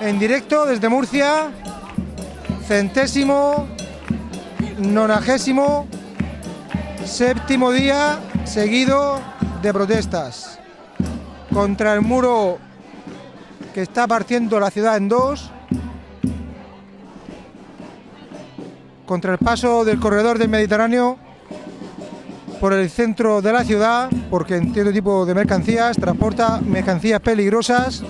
en directo desde Murcia, centésimo, nonagésimo, séptimo día seguido de protestas contra el muro que está partiendo la ciudad en dos, contra el paso del corredor del Mediterráneo por el centro de la ciudad, porque en cierto tipo de mercancías transporta mercancías peligrosas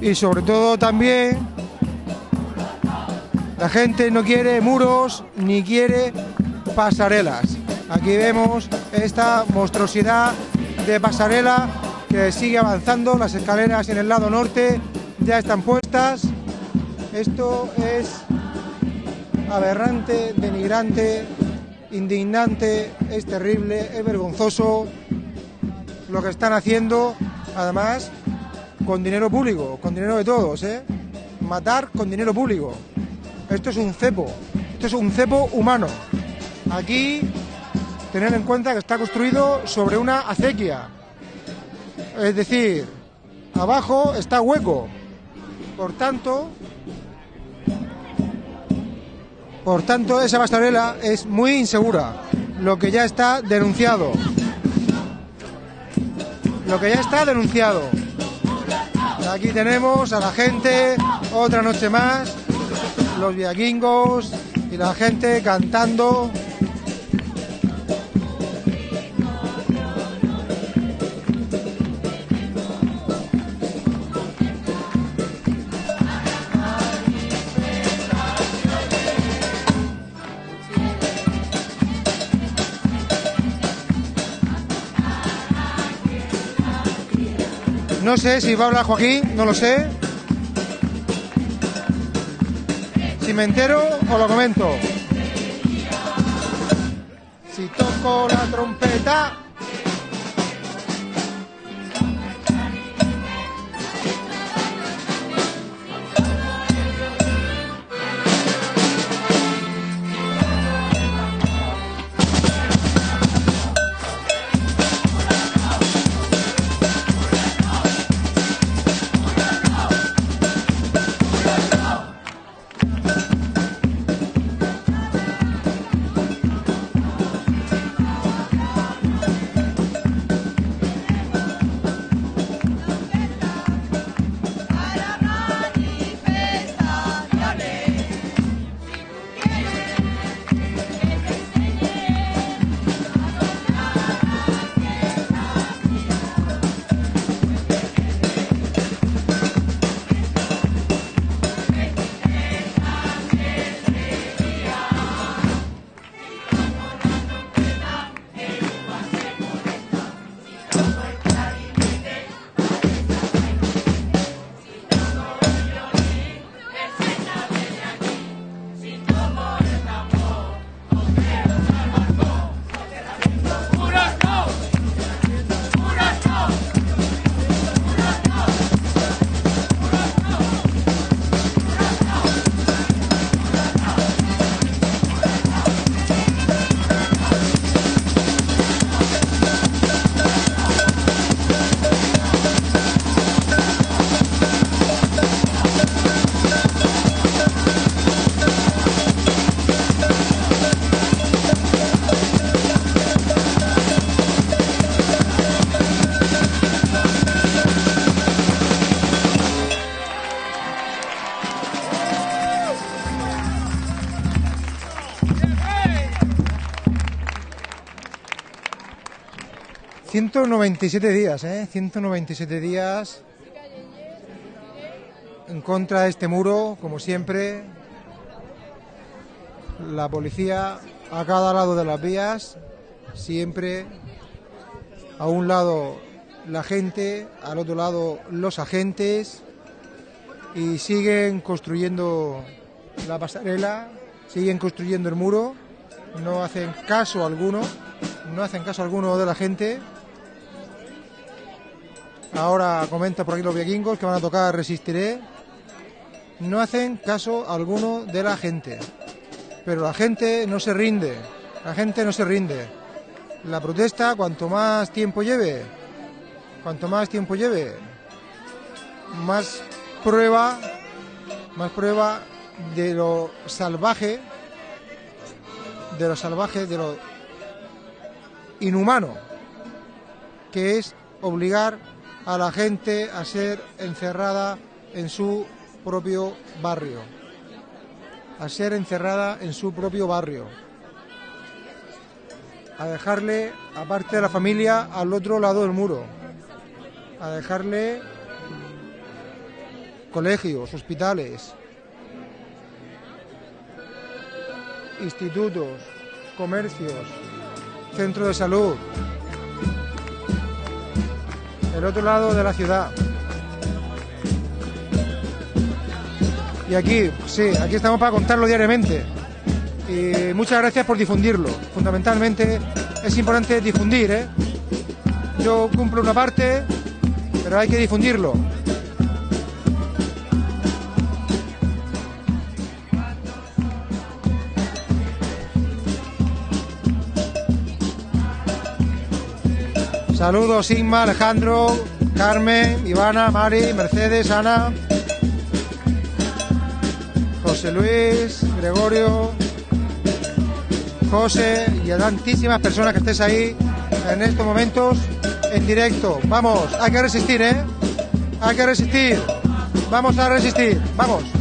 y sobre todo también la gente no quiere muros ni quiere pasarelas. Aquí vemos esta monstruosidad de pasarela que sigue avanzando, las escaleras en el lado norte ya están puestas. Esto es aberrante, denigrante, indignante, es terrible, es vergonzoso lo que están haciendo, además con dinero público, con dinero de todos, ¿eh? Matar con dinero público. Esto es un cepo, esto es un cepo humano. Aquí, tener en cuenta que está construido sobre una acequia. Es decir, abajo está hueco. Por tanto, por tanto, esa pasarela es muy insegura, lo que ya está denunciado. Lo que ya está denunciado. Aquí tenemos a la gente, otra noche más, los viaquingos y la gente cantando. No sé si va a hablar Joaquín, no lo sé. Si me entero, os lo comento. Si toco la trompeta. ...197 días, ¿eh? 197 días... ...en contra de este muro, como siempre... ...la policía a cada lado de las vías... ...siempre... ...a un lado la gente... ...al otro lado los agentes... ...y siguen construyendo la pasarela... ...siguen construyendo el muro... ...no hacen caso alguno... ...no hacen caso alguno de la gente... Ahora comenta por aquí los vikingos que van a tocar Resistiré. No hacen caso alguno de la gente. Pero la gente no se rinde. La gente no se rinde. La protesta, cuanto más tiempo lleve, cuanto más tiempo lleve, más prueba, más prueba de lo salvaje, de lo salvaje, de lo inhumano, que es obligar a la gente a ser encerrada en su propio barrio, a ser encerrada en su propio barrio, a dejarle, aparte de la familia, al otro lado del muro, a dejarle colegios, hospitales, institutos, comercios, centros de salud, el otro lado de la ciudad. Y aquí, sí, aquí estamos para contarlo diariamente. Y muchas gracias por difundirlo. Fundamentalmente es importante difundir, ¿eh? Yo cumplo una parte, pero hay que difundirlo. Saludos Inma, Alejandro, Carmen, Ivana, Mari, Mercedes, Ana, José Luis, Gregorio, José y a tantísimas personas que estés ahí en estos momentos en directo. Vamos, hay que resistir, ¿eh? Hay que resistir. Vamos a resistir. Vamos.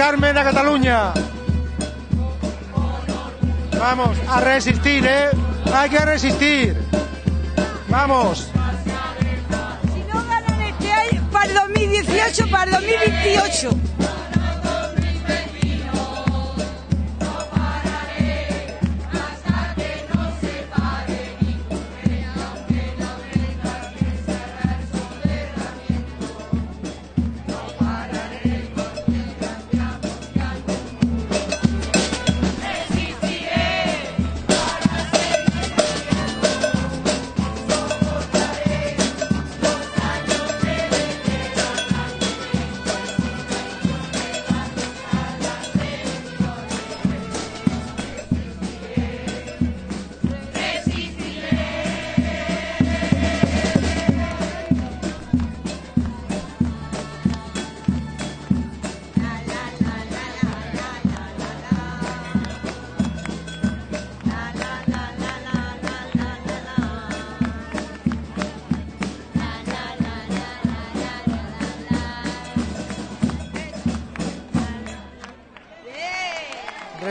Carmen a Cataluña. Vamos a resistir, ¿eh? Hay que resistir. Vamos.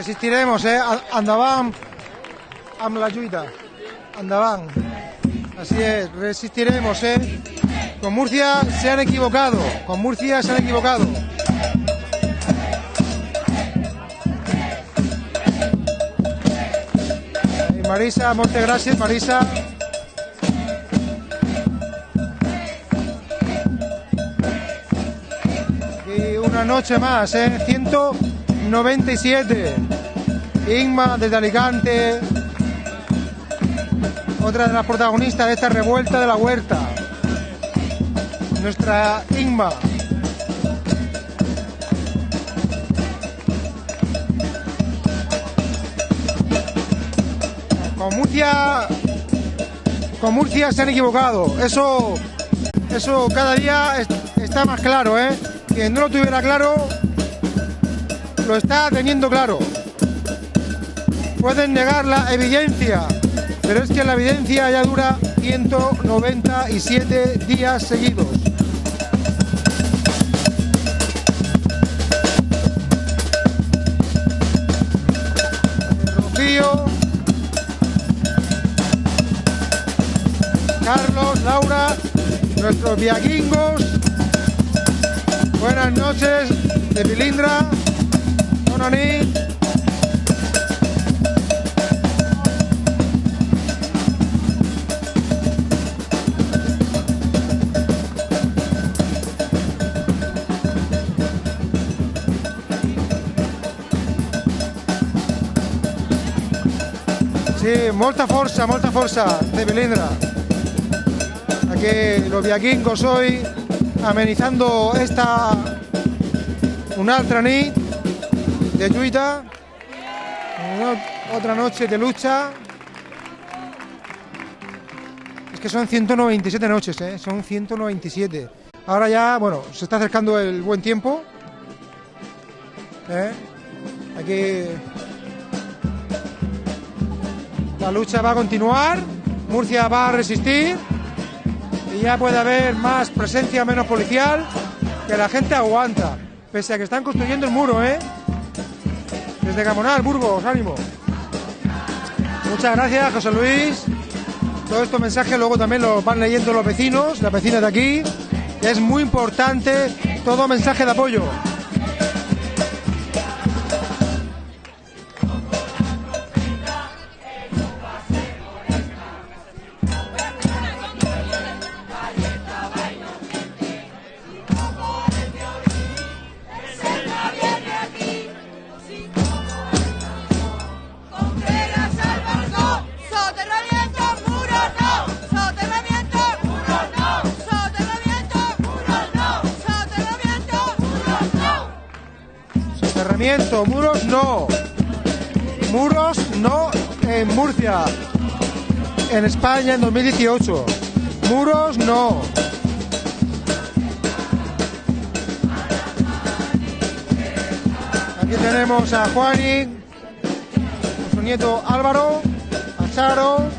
Resistiremos, ¿eh? Andaban amb la lluita. Así es, resistiremos, ¿eh? Con Murcia se han equivocado. Con Murcia se han equivocado. Marisa, muchas gracias, Marisa. Y una noche más, ¿eh? 197. Inma desde Alicante. Otra de las protagonistas de esta revuelta de la huerta. nuestra Inma. Con Murcia, con Murcia se han equivocado. Eso, eso cada día es- está más claro, ¿eh? Quien no lo tuviera claro, lo está teniendo claro. Pueden negar la evidencia, pero es que la evidencia ya dura 197 días seguidos. Rocío, Carlos, Laura, nuestros viaquingos. Buenas noches de Pilindra. Bona molta força, molta força de Melindra. Aquí los viaquingos hoy amenizando esta una altra nit de lluita, otra noche de lucha. Es que son 197 noches, ¿eh? son 197. Ahora ya, bueno, se está acercando el buen tiempo. ¿eh? Aquí la lucha va a continuar, Murcia va a resistir y ya puede haber más presencia, menos policial, que la gente aguanta, pese a que están construyendo el muro, ¿eh? Desde Gamonal, Burgos, ánimo. Muchas gracias, José Luis. Todos estos mensajes luego también los van leyendo los vecinos, las vecinas de aquí. Es muy importante todo mensaje de apoyo. Muros no. Muros no en Murcia. En España en 2018. Muros no. Aquí tenemos a Juani, con su nieto Álvaro, a Charo.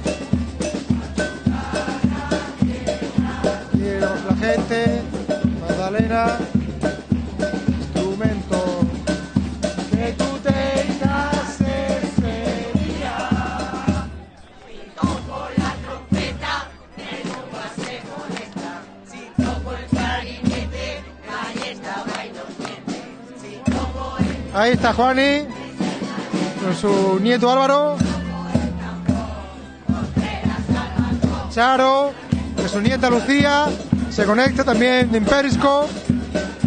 La gente, Magdalena, Ahí está Juani, con su nieto Álvaro. Charo, con su nieta Lucía, se conecta también en Periscope.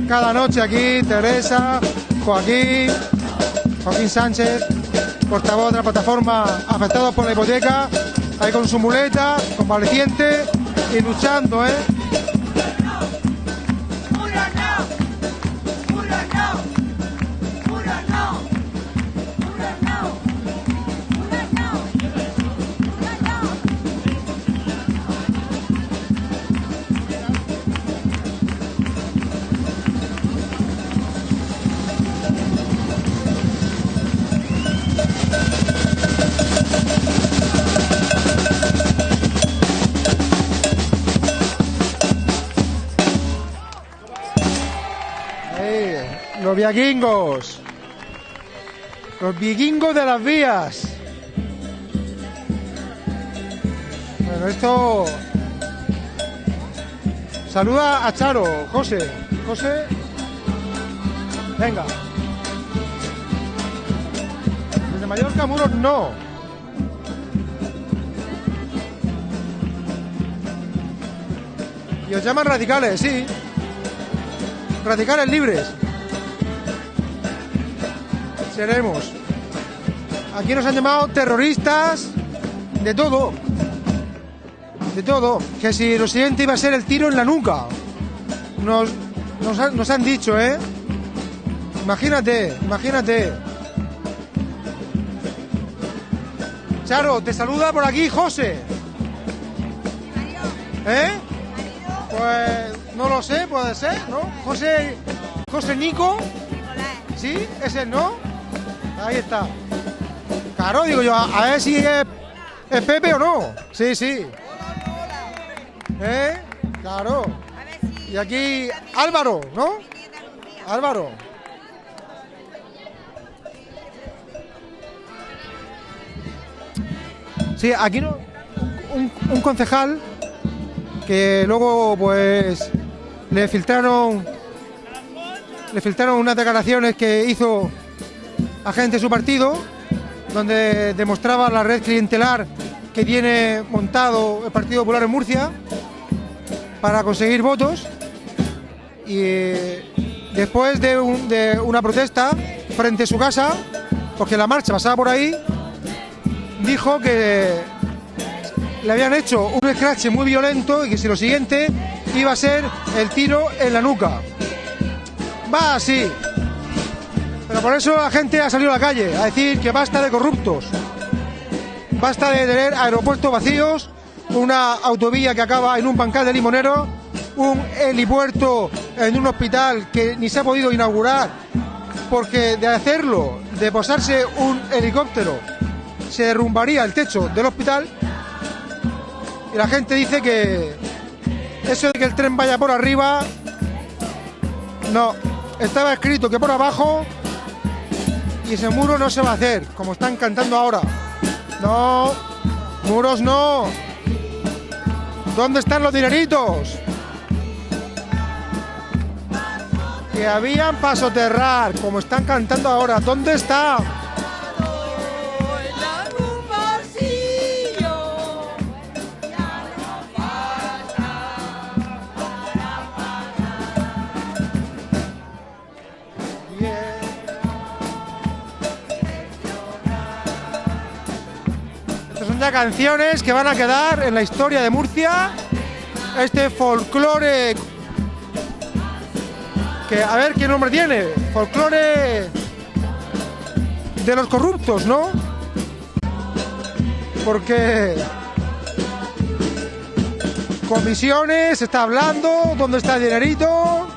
Cada noche aquí, Teresa, Joaquín, Joaquín Sánchez, portavoz de la plataforma Afectados por la Hipoteca, ahí con su muleta, convaleciente y luchando, ¿eh? Los vikingos. Los vikingos de las vías. Bueno, esto. Saluda a Charo, José. José. Venga. Desde Mallorca, muros no. Y os llaman radicales, sí radicales libres. Seremos. Aquí nos han llamado terroristas de todo. De todo. Que si lo siguiente iba a ser el tiro en la nuca. nos, nos, han- nos han dicho, ¿eh? Imagínate, imagínate. Charo, te saluda por aquí José. ¿Eh? Pues no lo sé, puede ser, ¿no? José, José Nico. ¿Sí? ¿Ese no? Ahí está. Claro, digo yo, a, ver si es, Pepe o no. Sí, sí. ¿Eh? Claro. Y aquí Álvaro, ¿no? Álvaro. Sí, aquí no. Un concejal que luego pues le filtraron le filtraron unas declaraciones que hizo agente de su partido donde demostraba la red clientelar que tiene montado el Partido Popular en Murcia para conseguir votos y eh, después de, de una protesta frente a su casa porque la marcha pasaba por ahí dijo que le habían hecho un scratch muy violento y que si lo siguiente iba a ser el tiro en la nuca. Va así. Pero por eso la gente ha salido a la calle a decir que basta de corruptos. Basta de tener aeropuertos vacíos, una autovía que acaba en un bancal de limonero, un helipuerto en un hospital que ni se ha podido inaugurar porque de hacerlo, de posarse un helicóptero, se derrumbaría el techo del hospital y la gente dice que eso de que el tren vaya por arriba, no, estaba escrito que por abajo y ese muro no se va a hacer, como están cantando ahora. No, muros no. ¿Dónde están los dineritos? Que habían para soterrar, como están cantando ahora. ¿Dónde está? Canciones que van a quedar en la historia de Murcia. Este folclore. Que a ver qué nombre tiene. Folclore de los corruptos, ¿no? Porque comisiones, está hablando, ¿dónde está el dinerito?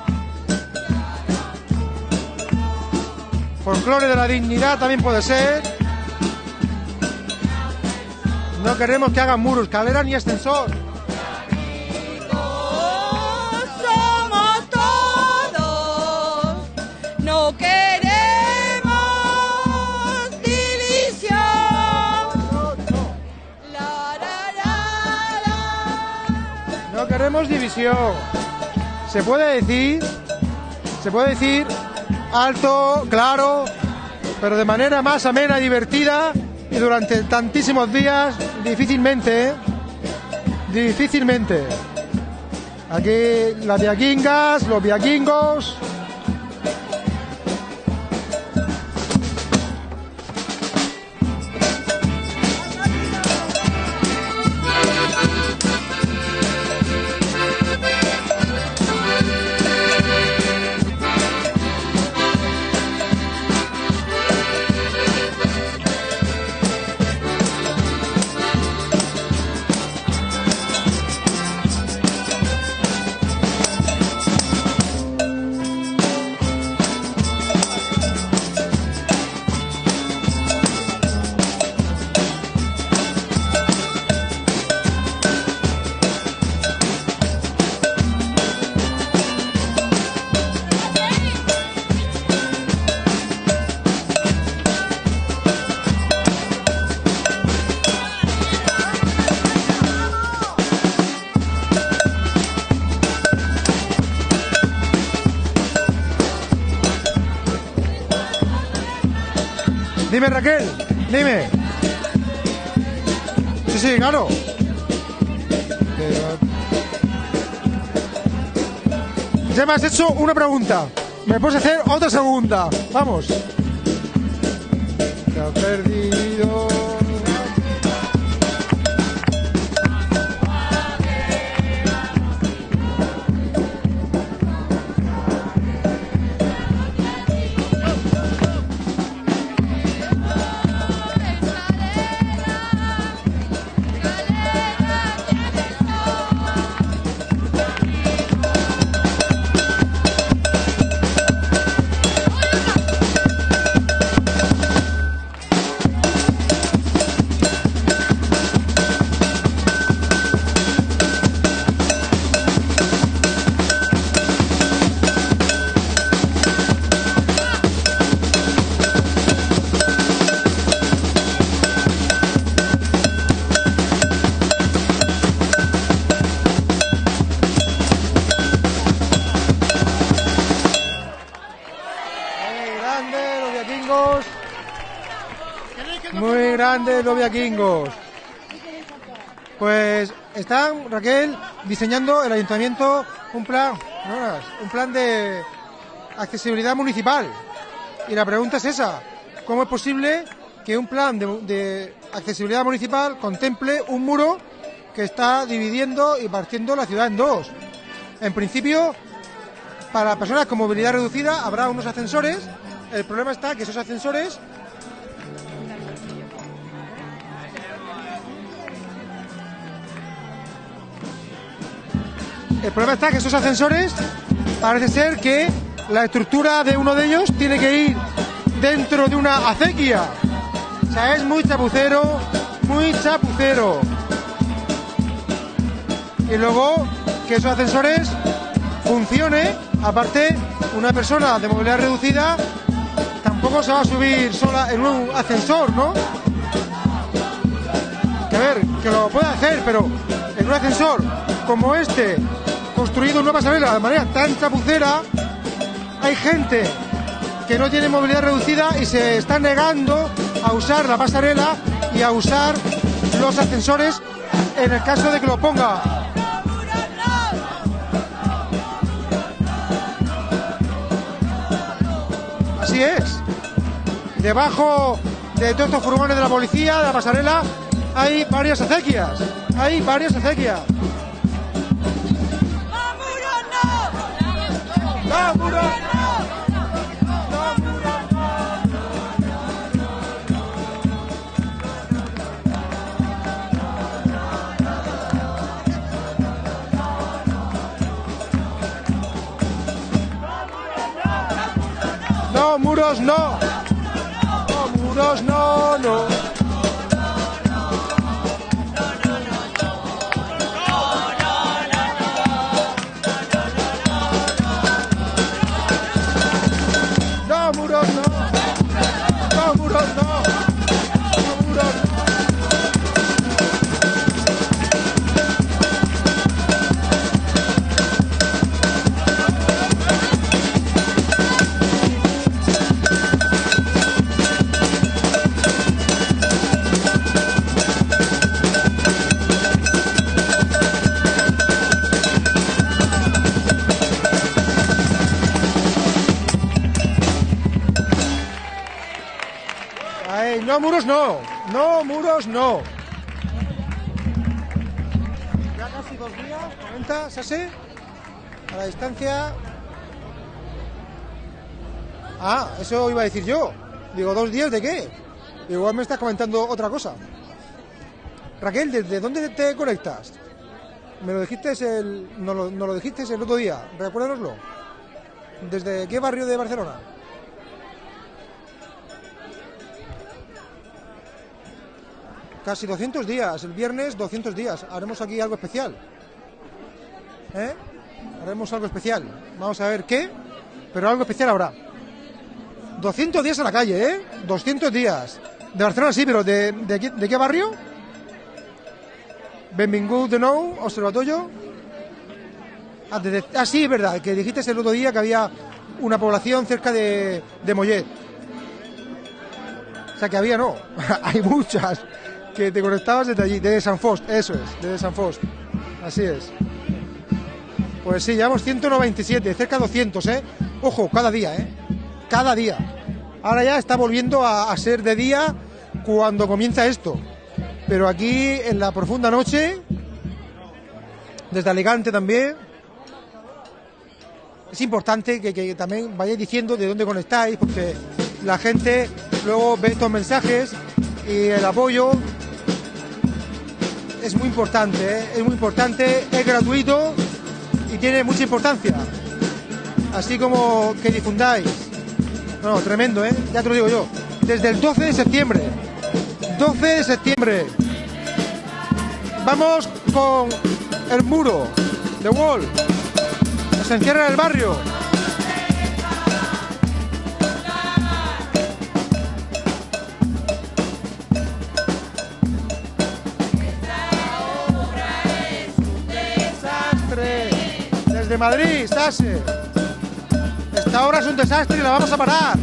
Folclore de la dignidad también puede ser. No queremos que hagan muros, calera ni ascensor. somos todos, no queremos división. Se puede decir, se puede decir alto, claro, pero de manera más amena y divertida y durante tantísimos días difícilmente, difícilmente. Aquí las viaquingas, los viaquingos. Raquel, dime. Sí, sí, claro. Ya me has hecho una pregunta. Me puedes hacer otra segunda. Vamos. Has perdido. Los viaquingos. Pues están, Raquel, diseñando el ayuntamiento un plan, un plan de accesibilidad municipal. Y la pregunta es esa, ¿cómo es posible que un plan de, de accesibilidad municipal contemple un muro que está dividiendo y partiendo la ciudad en dos? En principio, para personas con movilidad reducida habrá unos ascensores. El problema está que esos ascensores El problema está que esos ascensores parece ser que la estructura de uno de ellos tiene que ir dentro de una acequia. O sea, es muy chapucero, muy chapucero. Y luego que esos ascensores funcione, aparte, una persona de movilidad reducida tampoco se va a subir sola en un ascensor, ¿no? Que a ver, que lo puede hacer, pero en un ascensor como este, construido una pasarela de manera tan chapucera, hay gente que no tiene movilidad reducida y se está negando a usar la pasarela y a usar los ascensores en el caso de que lo ponga. Así es. Debajo de todos estos furgones de la policía, de la pasarela, hay varias acequias. Hay varias acequias. ¡No, muro! No, muros no. No, muros no. No, no. No, muros no. Ya casi dos días, 90, Sase. A la distancia. Ah, eso iba a decir yo. Digo, ¿dos días de qué? Igual me estás comentando otra cosa. Raquel, ¿desde dónde te conectas? Me lo dijiste el. Lo, no lo dijiste el otro día. Recuérdanoslo. ¿Desde qué barrio de Barcelona? Casi 200 días, el viernes 200 días. Haremos aquí algo especial. ¿Eh? Haremos algo especial. Vamos a ver qué, pero algo especial habrá. 200 días a la calle, ¿eh? 200 días. De Barcelona sí, pero ¿de, qué, de qué barrio? Benvingut de nou, Observatorio. Ah, ah, sí, es verdad, que dijiste el otro día que había una población cerca de, de Mollet. O sea, que había no, hay muchas que te conectabas desde allí, desde San Fost, eso es, desde San Fost. Así es. Pues sí, llevamos 197, cerca de 200, ¿eh? Ojo, cada día, ¿eh? Cada día. Ahora ya está volviendo a, ser de día cuando comienza esto. Pero aquí, en la profunda noche, desde Alicante también, es importante que, que también vayáis diciendo de dónde conectáis, porque la gente luego ve estos mensajes y el apoyo es muy importante, ¿eh? es muy importante, es gratuito y tiene mucha importancia. Así como que difundáis. No, tremendo, ¿eh? Ya te lo digo yo. Desde el 12 de septiembre. 12 de septiembre. Vamos con el muro, The Wall. Se encierra en el barrio. de Madrid, Sase. Esta obra es un desastre y la vamos a parar.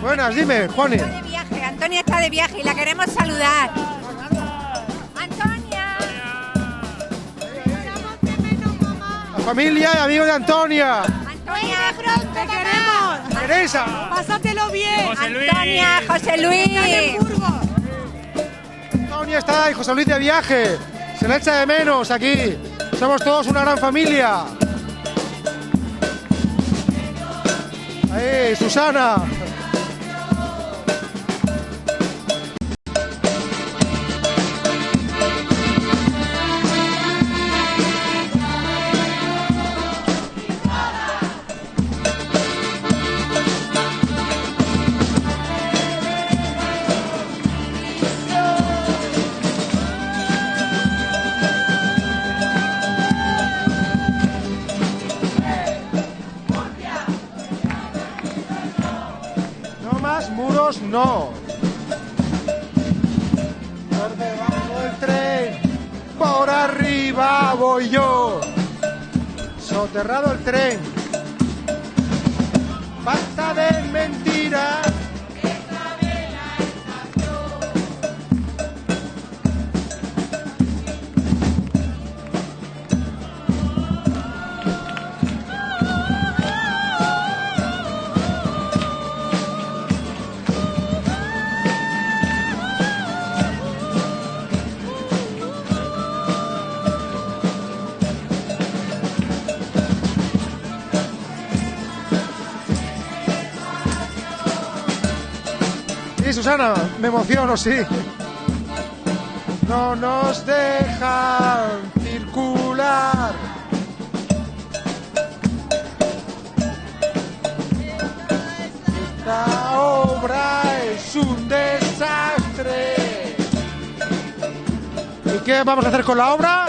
Buenas, dime, Juani. Antonia está de viaje y la queremos saludar. Familia y amigos de Antonia. Antonia, Te queremos. Teresa. Pásatelo bien. Antonia, José Luis. Antonia está y José Luis de viaje. Se le echa de menos aquí. Somos todos una gran familia. Ahí, Susana. Susana, me emociono, sí. No nos dejan circular. Esta obra es un desastre. ¿Y qué vamos a hacer con la obra?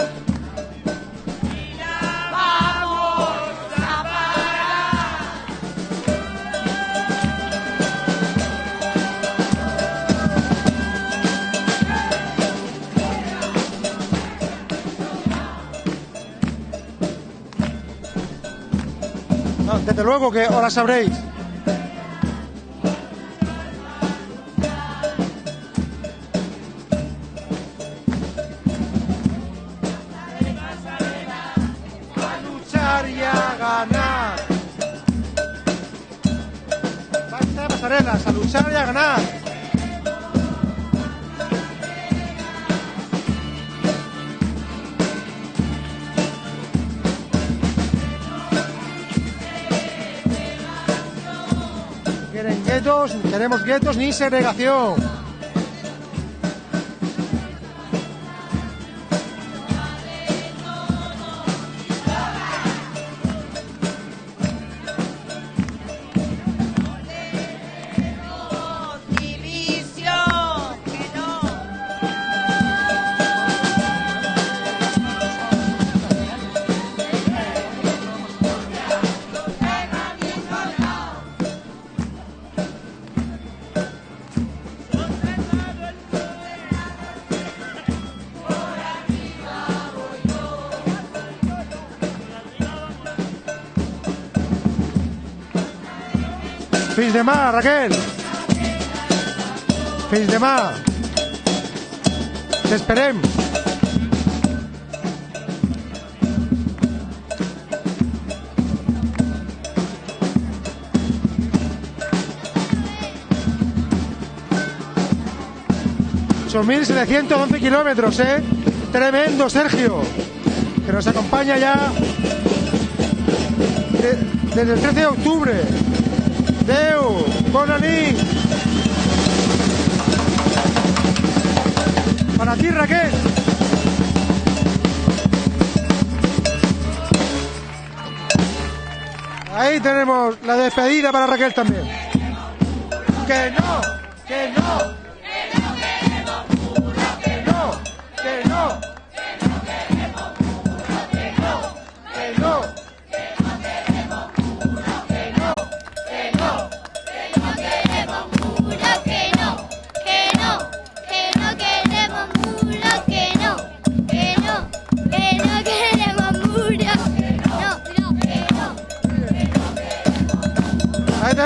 Desde luego que ahora sabréis. Queremos guetos ni segregación. Fins de mà, Raquel. Fins demà. T'esperem. Son 1.711 kilómetros, ¿eh? Tremendo, Sergio. Que nos acompaña ya de- desde el 13 de octubre. Deu, nit. Para ti, Raquel. Ahí tenemos la despedida para Raquel también.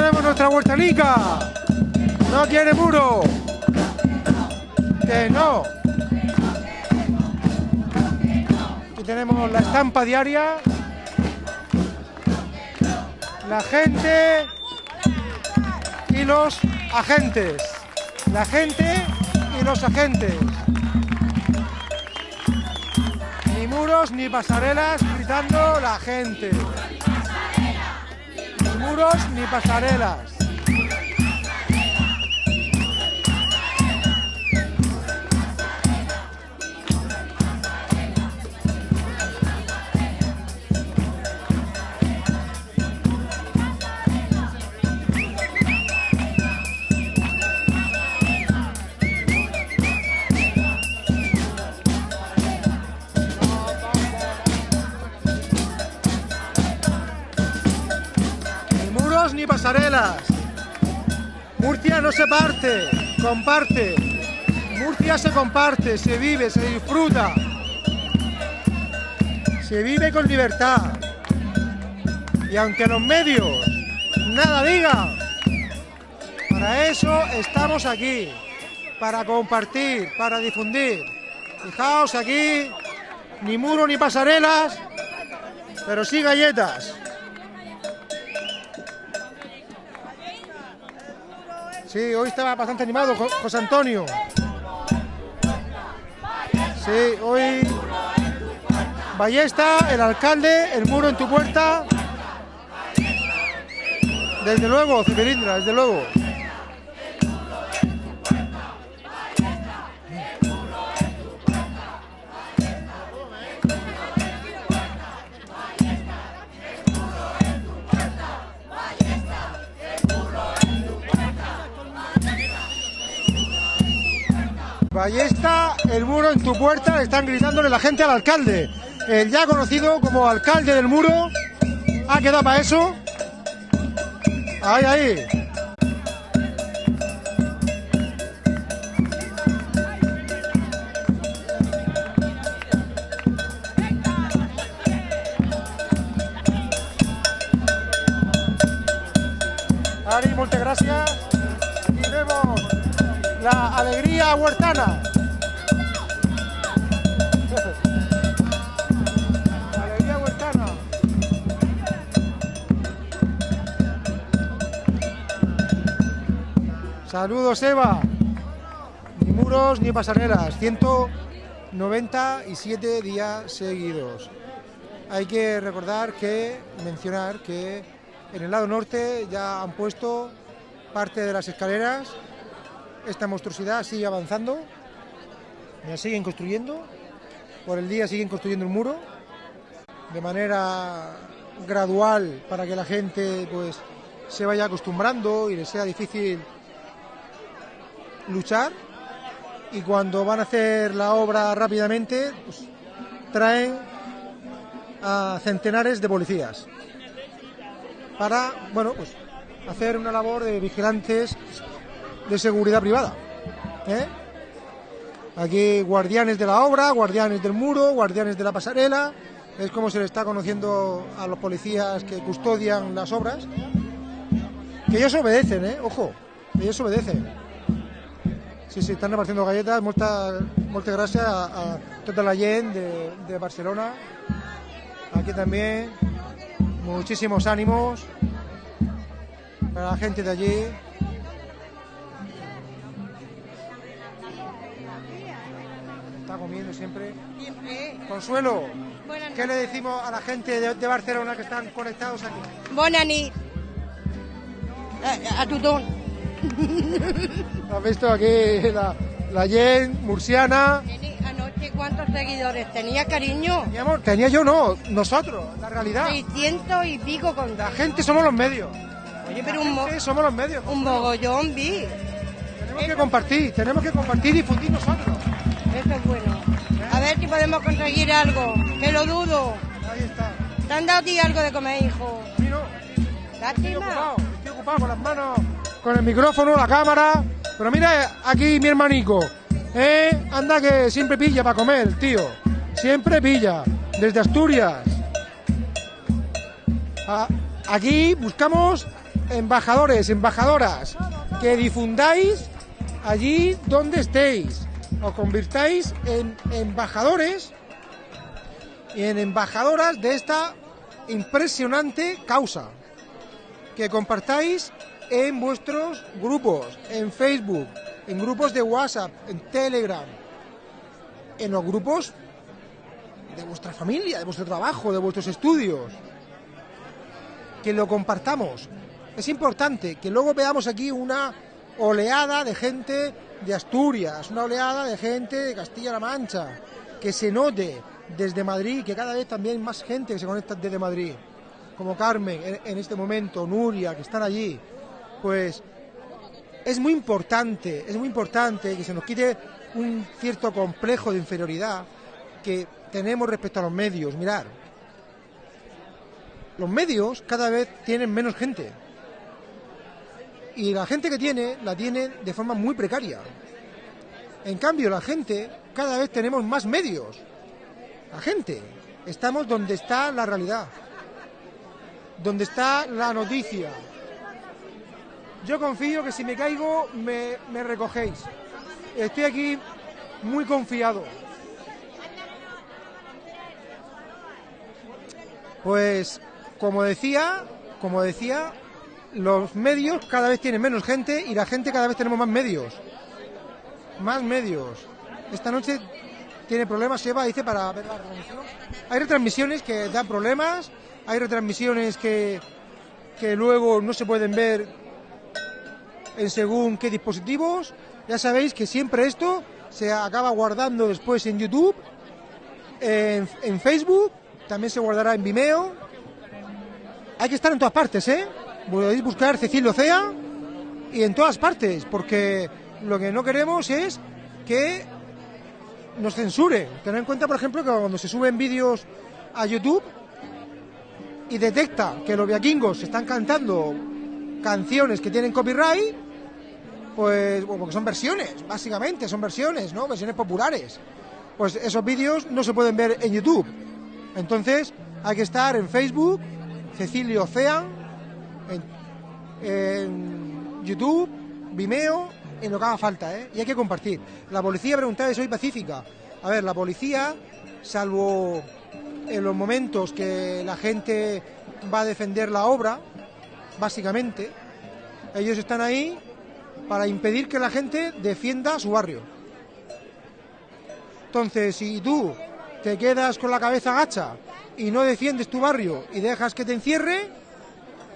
Tenemos nuestra huertanica. no quiere muro. Que no. Aquí tenemos la estampa diaria. La gente y los agentes. La gente y los agentes. Ni muros ni pasarelas gritando la gente. Muros ni pasarelas. Murcia no se parte, comparte. Murcia se comparte, se vive, se disfruta. Se vive con libertad. Y aunque los medios nada digan, para eso estamos aquí. Para compartir, para difundir. Fijaos aquí, ni muro ni pasarelas, pero sí galletas. Sí, hoy estaba bastante animado Jo- José Antonio. Sí, hoy Ballesta, el alcalde, el muro en tu puerta. Desde luego, Ciberindra, desde luego. Ballesta, el muro en tu puerta, están gritándole la gente al alcalde. El ya conocido como alcalde del muro. ¿Ha quedado para eso? Ahí, ahí. Huertana. Huertana. Saludos, Eva. Ni muros ni pasarelas. 197 días seguidos. Hay que recordar que, mencionar que en el lado norte ya han puesto parte de las escaleras esta monstruosidad sigue avanzando, la siguen construyendo, por el día siguen construyendo el muro, de manera gradual para que la gente pues se vaya acostumbrando y le sea difícil luchar. Y cuando van a hacer la obra rápidamente pues, traen a centenares de policías para bueno pues hacer una labor de vigilantes de seguridad privada. ¿eh? Aquí guardianes de la obra, guardianes del muro, guardianes de la pasarela. Es como se le está conociendo a los policías que custodian las obras. Que ellos obedecen, ¿eh? Ojo, ellos obedecen. Sí, sí, están repartiendo galletas. Muchas, gracias a, a tota la de, de Barcelona. Aquí también. Muchísimos ánimos para la gente de allí. Siempre. Consuelo, Buenas ¿qué le decimos a la gente de, de Barcelona que están conectados aquí? Bona nit. A, a tothom. ¿Has visto aquí la, la Jen murciana? Anoche, ¿cuántos seguidores tenía, cariño? Teníamos- tenía yo no, nosotros, la realidad. 600 y pico con La gente somos los medios. Oye, pero un, mo- somos los medios. un mogollón vi. Tenemos que compartir, tenemos que compartir y difundir nosotros. Eso es bueno. A ver si podemos conseguir algo. Que lo dudo. Ahí está. ¿Te han dado a ti algo de comer, hijo? Mí no, estoy ocupado, estoy ocupado con las manos, con el micrófono, la cámara. Pero mira aquí mi hermanico, ¿eh? Anda que siempre pilla para comer, tío. Siempre pilla, desde Asturias. Aquí buscamos embajadores, embajadoras. que difundáis allí donde estéis, os convirtáis en embajadores y en embajadoras de esta impresionante causa, que compartáis en vuestros grupos, en Facebook, en grupos de WhatsApp, en Telegram, en los grupos de vuestra familia, de vuestro trabajo, de vuestros estudios. Que lo compartamos. Es importante que luego veamos aquí una oleada de gente de Asturias, una oleada de gente de Castilla-La Mancha, que se note desde Madrid, que cada vez también más gente que se conecta desde Madrid, como Carmen en, en este momento, Nuria, que están allí, pues es muy importante, es muy importante que se nos quite un cierto complejo de inferioridad que tenemos respecto a los medios. Mirar, los medios cada vez tienen menos gente. Y la gente que tiene, la tiene de forma muy precaria. En cambio, la gente, cada vez tenemos más medios. La gente, estamos donde está la realidad, donde está la noticia. Yo confío que si me caigo, me, me recogéis. Estoy aquí muy confiado. Pues, como decía, como decía, los medios cada vez tienen menos gente y la gente cada vez tenemos más medios. Más medios. Esta noche tiene problemas, Eva dice, para ver la retransmisión. Hay retransmisiones que dan problemas, hay retransmisiones que, que luego no se pueden ver en según qué dispositivos. Ya sabéis que siempre esto se acaba guardando después en YouTube, en, en Facebook, también se guardará en Vimeo. Hay que estar en todas partes, ¿eh? Podéis buscar Cecilio Cea y en todas partes, porque lo que no queremos es que nos censuren. Tener en cuenta, por ejemplo, que cuando se suben vídeos a YouTube y detecta que los viaquingos están cantando canciones que tienen copyright, pues bueno, porque son versiones, básicamente, son versiones, ¿no? Versiones populares. Pues esos vídeos no se pueden ver en YouTube. Entonces, hay que estar en Facebook, Cecilio Ocean, en, YouTube, Vimeo, en lo que haga falta, ¿eh? Y hay que compartir. La policía preguntaba si soy pacífica. A ver, la policía, salvo en los momentos que la gente va a defender la obra, básicamente, ellos están ahí para impedir que la gente defienda su barrio. Entonces, si tú te quedas con la cabeza gacha y no defiendes tu barrio y dejas que te encierre,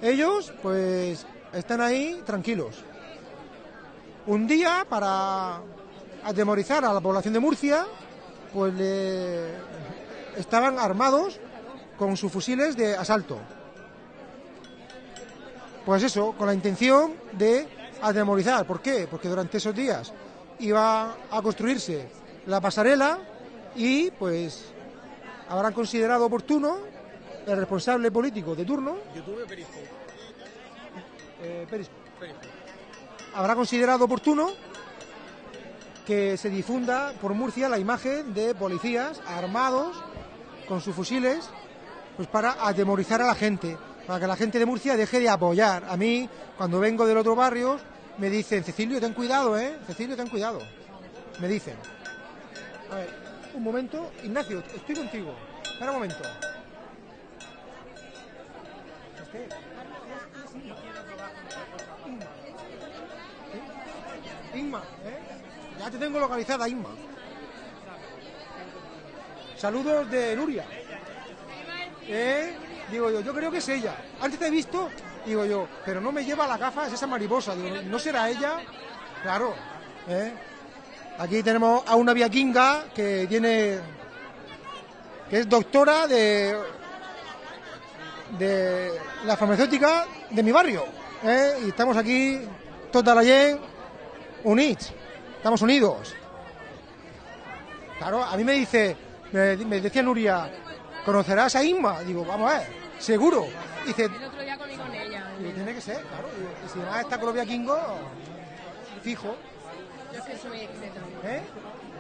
ellos pues están ahí tranquilos. Un día, para atemorizar a la población de Murcia, pues estaban armados con sus fusiles de asalto. Pues eso, con la intención de atemorizar. ¿Por qué? Porque durante esos días iba a construirse la pasarela y pues habrán considerado oportuno el responsable político de turno. Eh, Periscope. Habrá considerado oportuno que se difunda por Murcia la imagen de policías armados con sus fusiles pues para atemorizar a la gente, para que la gente de Murcia deje de apoyar. A mí, cuando vengo del otro barrio, me dicen, Cecilio, ten cuidado, ¿eh? Cecilio, ten cuidado. Me dicen. A ver, un momento. Ignacio, estoy contigo. Espera un momento. Este, ¿eh? Ya te tengo localizada, Inma. Saludos de Nuria. ¿Eh? Digo yo, yo creo que es ella. Antes te he visto, digo yo, pero no me lleva la gafa, es esa mariposa. Digo, ¿no será ella? Claro. ¿eh? Aquí tenemos a una viaquinga que tiene. que es doctora de. de la farmacéutica de mi barrio. Y estamos aquí, toda la gente, unidos. Estamos unidos. Claro, a mí me dice, me, me decía Nuria, ¿conocerás a Inma? Digo, vamos a ver, seguro. Dice, El otro día comí con ella. digo, tiene que ser, claro. Digo, y si además está con los viaquingos, fijo. Yo es que soy muy discreta. ¿eh?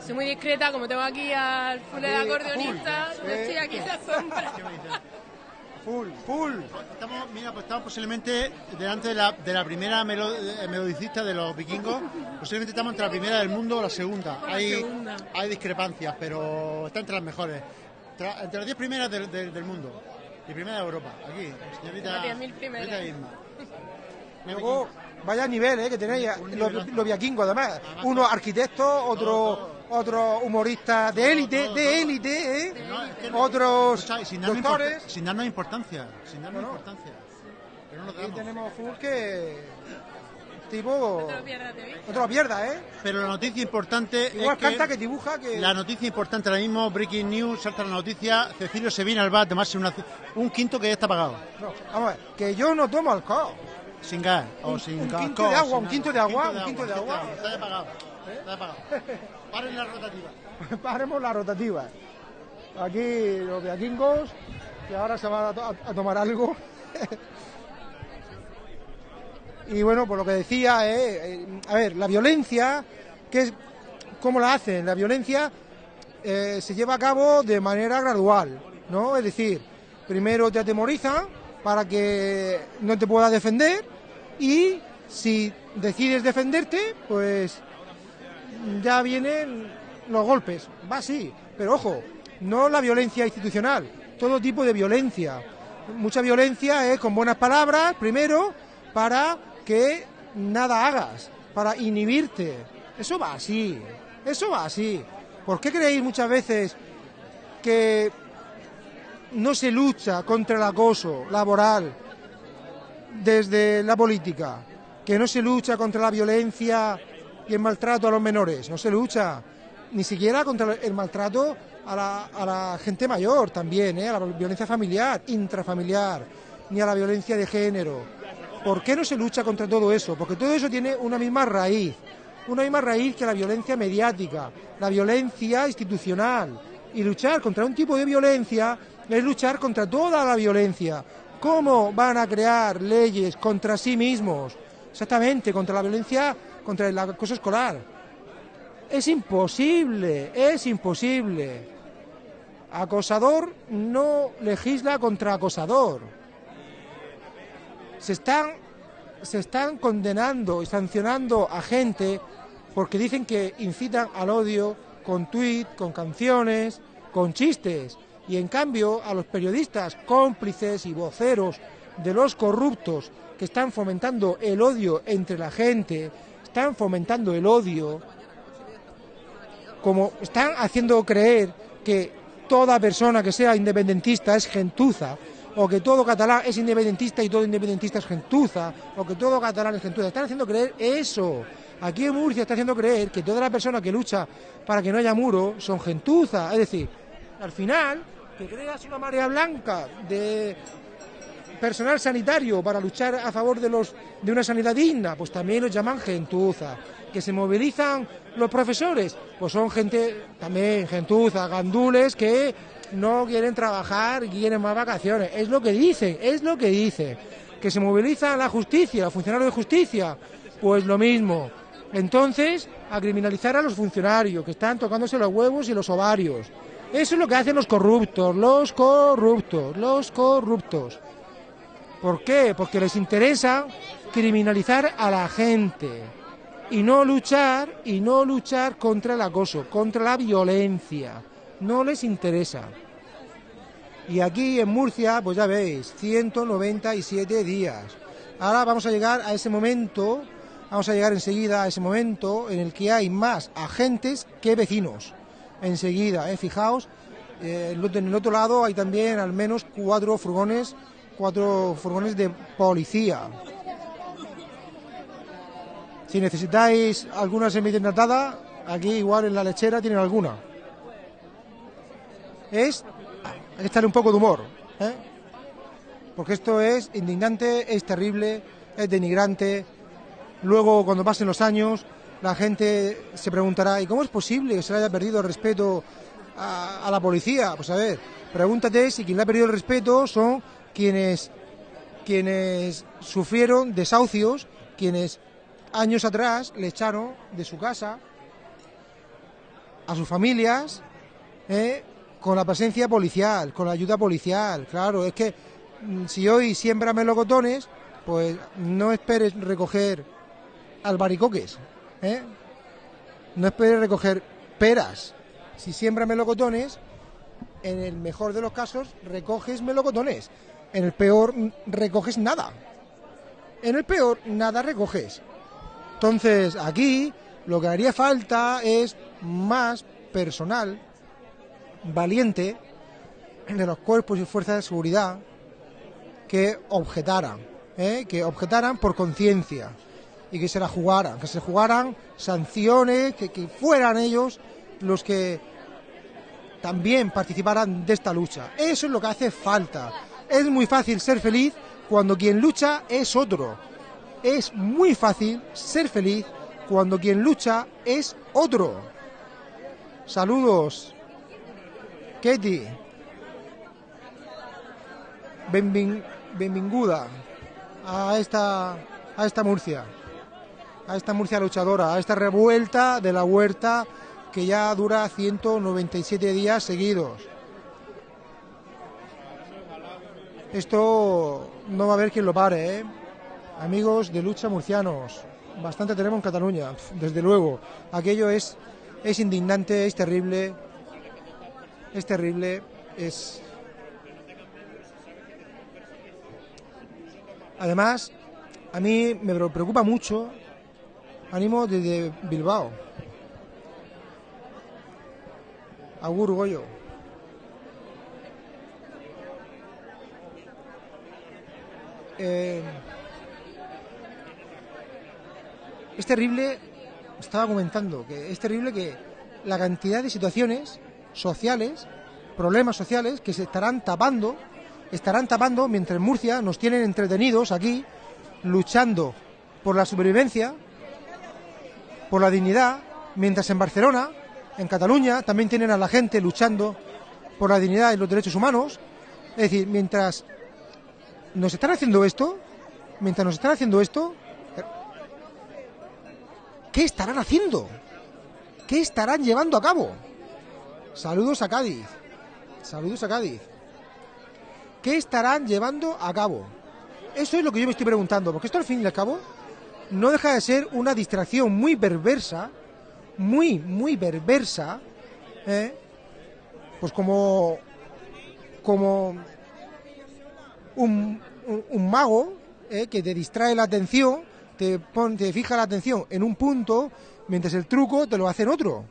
Soy muy discreta, como tengo aquí al full del Aquí, acordeonista, yo estoy aquí en la sombra. Full, full. Estamos, mira, pues estamos posiblemente delante de la, de la primera melo- eh, melodicista de los vikingos. Posiblemente estamos entre la primera del mundo o la segunda. Hay, segunda. hay discrepancias, pero está entre las mejores. Tra- entre las 10 primeras del, del- del mundo y primera de Europa. Aquí, señorita. Las 10.000 primeras. señorita Isma. Luego, vaya nivel eh, que tenéis, los, los viaquingos además. Uno arquitecto, otro, otro humorista de élite, de élite, ¿eh? No, es que no- Otros escucha, sin darnos, doctores. sin darnos importancia. Sin darnos Bueno. importancia. Pero no damos. tenemos full que tipo... No te lo pierdas de vista. No te lo pierdas, ¿eh? Pero la noticia importante Igual es que canta que dibuja que... La noticia importante ahora mismo, breaking news, salta la noticia, Cecilio se viene al bar a tomarse una- un quinto que ya está pagado, No, vamos a ver, que yo no tomo alcohol. sin gas o Un- sin un gas. quinto de agua, sin un nada. quinto de agua, un quinto de agua. Está ya pagado, está ya pagado. Paren la rotativa. Paremos la rotativa. Aquí los viaquingos, que ahora se van a, to- a tomar algo. y bueno, por lo que decía, eh, eh, a ver, la violencia, ¿qué es, ¿cómo la hacen? La violencia eh, se lleva a cabo de manera gradual, ¿no? Es decir, primero te atemorizan para que no te puedas defender y si decides defenderte, pues ya vienen los golpes. Va así, pero ojo, no la violencia institucional, todo tipo de violencia. Mucha violencia es con buenas palabras, primero, para que nada hagas, para inhibirte. Eso va así, eso va así. ¿Por qué creéis muchas veces que no se lucha contra el acoso laboral desde la política? Que no se lucha contra la violencia y el maltrato a los menores, no se lucha. Ni siquiera contra el maltrato a la, gente mayor también, ¿eh? a la violencia familiar, intrafamiliar, ni a la violencia de género. ¿Por qué no se lucha contra todo eso? Porque todo eso tiene una misma raíz, una misma raíz que la violencia mediática, la violencia institucional. Y luchar contra un tipo de violencia es luchar contra toda la violencia. ¿Cómo van a crear leyes contra sí mismos? Exactamente, contra la violencia, contra el acoso escolar. Es imposible, es imposible. Acosador no legisla contra acosador. Se están, se están condenando y sancionando a gente porque dicen que incitan al odio con tuit, con canciones, con chistes. Y en cambio a los periodistas cómplices y voceros de los corruptos que están fomentando el odio entre la gente, están fomentando el odio, como están haciendo creer que toda persona que sea independentista es gentuza, o que todo catalán es independentista y todo independentista es gentuza, o que todo catalán es gentuza. Están haciendo creer eso. Aquí en Murcia está haciendo creer que toda la persona que lucha para que no haya muro son gentuza. Es decir, al final, que creas una marea blanca de personal sanitario para luchar a favor de los de una sanidad digna, pues también los llaman gentuza. Que se movilizan los profesores, pues son gente también gentuza, gandules que no quieren trabajar quieren más vacaciones. Es lo que dicen, es lo que dicen. Que se moviliza la justicia, funcionarios de justicia, pues lo mismo. Entonces, a criminalizar a los funcionarios que están tocándose los huevos y los ovarios. Eso es lo que hacen los corruptos, los corruptos, los corruptos. ¿Por qué? Porque les interesa criminalizar a la gente y no luchar y no luchar contra el acoso, contra la violencia. No les interesa. Y aquí en Murcia, pues ya veis, 197 días. Ahora vamos a llegar a ese momento, vamos a llegar enseguida a ese momento en el que hay más agentes que vecinos. Enseguida, ¿eh? fijaos, eh, en el otro lado hay también al menos cuatro furgones, cuatro furgones de policía. Si necesitáis alguna semidesnatada, aquí igual en la lechera tienen alguna. Es estarle un poco de humor, ¿eh? porque esto es indignante, es terrible, es denigrante. Luego, cuando pasen los años, la gente se preguntará, ¿y cómo es posible que se le haya perdido el respeto a, a la policía? Pues a ver, pregúntate si quien le ha perdido el respeto son quienes, quienes sufrieron desahucios, quienes años atrás le echaron de su casa a sus familias, ¿eh? con la presencia policial, con la ayuda policial. Claro, es que mm, si hoy siembra melocotones, pues no esperes recoger albaricoques, ¿eh? No esperes recoger peras. Si siembra melocotones, en el mejor de los casos recoges melocotones. En el peor recoges nada. En el peor nada recoges. Entonces, aquí lo que haría falta es más personal valiente de los cuerpos y fuerzas de seguridad que objetaran, ¿eh? que objetaran por conciencia y que se la jugaran, que se jugaran sanciones, que, que fueran ellos los que también participaran de esta lucha. Eso es lo que hace falta. Es muy fácil ser feliz cuando quien lucha es otro. Es muy fácil ser feliz cuando quien lucha es otro. Saludos. Katie. Benvin- a esta, a esta Murcia. A esta Murcia luchadora, a esta revuelta de la huerta que ya dura 197 días seguidos. Esto no va a haber quien lo pare, ¿eh? Amigos de lucha murcianos, bastante tenemos en Cataluña, desde luego. Aquello es, es indignante, es terrible, es terrible, es... Además, a mí me preocupa mucho, ánimo desde Bilbao. Agur Goyo. Eh, es terrible, estaba comentando, que es terrible que la cantidad de situaciones sociales, problemas sociales, que se estarán tapando, estarán tapando mientras en Murcia nos tienen entretenidos aquí, luchando por la supervivencia, por la dignidad, mientras en Barcelona, en Cataluña, también tienen a la gente luchando por la dignidad y los derechos humanos. Es decir, mientras nos están haciendo esto, mientras nos están haciendo esto, ¿qué estarán haciendo? ¿Qué estarán llevando a cabo? Saludos a Cádiz. Saludos a Cádiz. ¿Qué estarán llevando a cabo? Eso es lo que yo me estoy preguntando, porque esto al fin y al cabo no deja de ser una distracción muy perversa, muy, muy perversa, ¿eh? pues como, como un, un- mago ¿eh? que te distrae la atención, te, pon- te fija la atención en un punto, mientras el truco te lo hace en otro.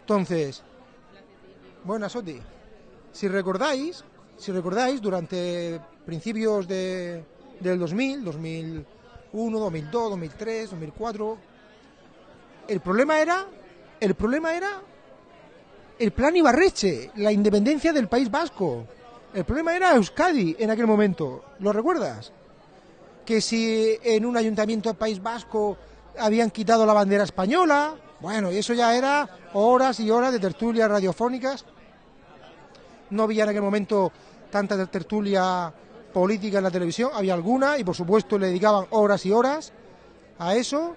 Entonces, buenas, Soti. Si recordáis, si recordáis, durante principios de, del 2000, 2001, 2002, 2003, 2004, el problema era, el problema era el plan Ibarreche, la independencia del País Vasco. El problema era Euskadi en aquel momento. ¿Lo recuerdas? Que si en un ayuntamiento del País Vasco habían quitado la bandera española, bueno, y eso ya era horas y horas de tertulias radiofónicas. No había en aquel momento tanta tertulia política en la televisión, había alguna y por supuesto le dedicaban horas y horas a eso.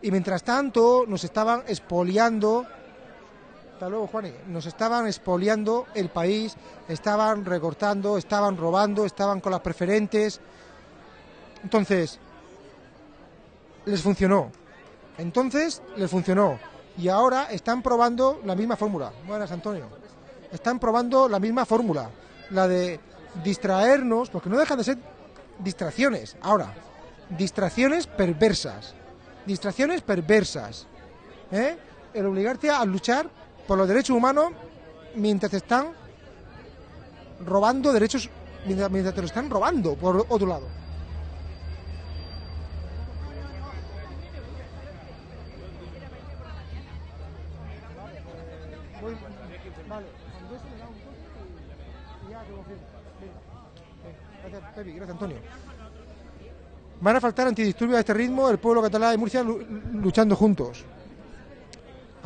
Y mientras tanto nos estaban expoliando hasta luego, Juani. Nos estaban expoliando el país, estaban recortando, estaban robando, estaban con las preferentes. Entonces, les funcionó. Entonces, les funcionó. Y ahora están probando la misma fórmula. Buenas, Antonio. Están probando la misma fórmula. La de distraernos, porque no dejan de ser distracciones. Ahora, distracciones perversas. Distracciones perversas. ¿eh? El obligarte a luchar por los derechos humanos mientras te están robando derechos, mientras, te lo están robando por otro lado. Vale. Gracias, Antonio. Van a faltar antidisturbios a este ritmo el pueblo catalán y Murcia lu- luchando juntos.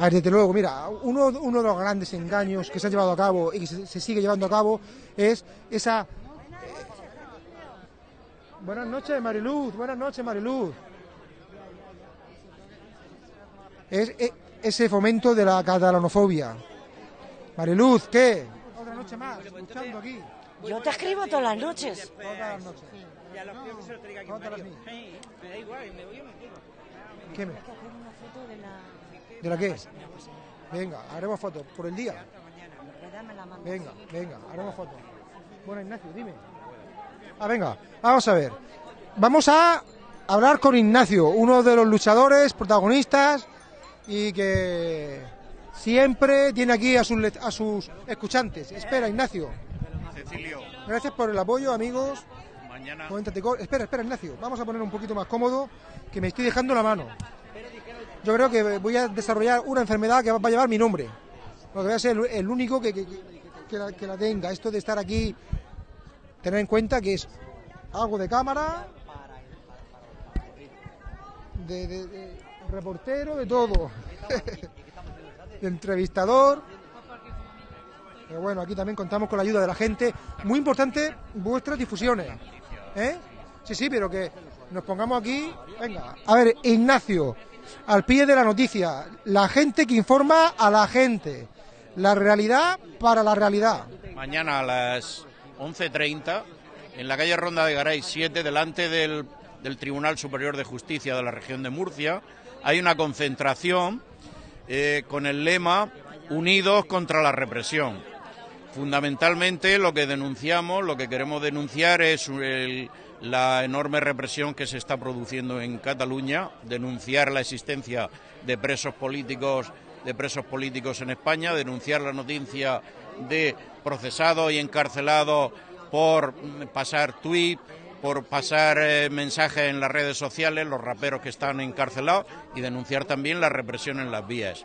A ver, desde luego, mira, uno, uno de los grandes engaños que se ha llevado a cabo y que se, se sigue llevando a cabo es esa... eh, Buenas noches, Mariluz, buenas noches, Mariluz. Es eh, ese fomento de la catalanofobia. Mariluz, ¿qué? Otra noche más, luchando aquí. Yo te escribo todas las noches. Todas las noches. Todas las mías. ¿Qué me? ¿De la qué? Venga, haremos fotos. ¿Por el día? Venga, venga, haremos fotos. Bueno, Ignacio, dime. Ah, venga, vamos a ver. Vamos a hablar con Ignacio, uno de los luchadores, protagonistas y que siempre tiene aquí a sus, a sus escuchantes. Espera, Ignacio. Cecilio, Gracias por el apoyo, amigos. mañana Espera, espera, Ignacio. Vamos a poner un poquito más cómodo, que me estoy dejando la mano. Yo creo que voy a desarrollar una enfermedad que va a llevar mi nombre. Porque voy a ser el, único que, la, tenga. Esto de estar aquí, tener en cuenta que es algo de cámara, de, reportero, de todo. entrevistador. Pero bueno, aquí también contamos con la ayuda de la gente. Muy importante vuestras difusiones. ¿Eh? Sí, sí, pero que nos pongamos aquí. Venga, a ver, Ignacio, al pie de la noticia. La gente que informa a la gente. La realidad para la realidad. mañana a las 11.30 en la calle Ronda de Garay 7, delante del, Tribunal Superior de Justicia de la región de Murcia, hay una concentración eh, con el lema Unidos contra la represión. Fundamentalmente lo que denunciamos, lo que queremos denunciar es el- la enorme represión que se está produciendo en Cataluña, denunciar la existencia de presos políticos de presos políticos en España, denunciar la noticia de procesados y encarcelados por pasar tuit, por pasar eh, mensajes en las redes sociales, los raperos que están encarcelados y denunciar también la represión en las vías.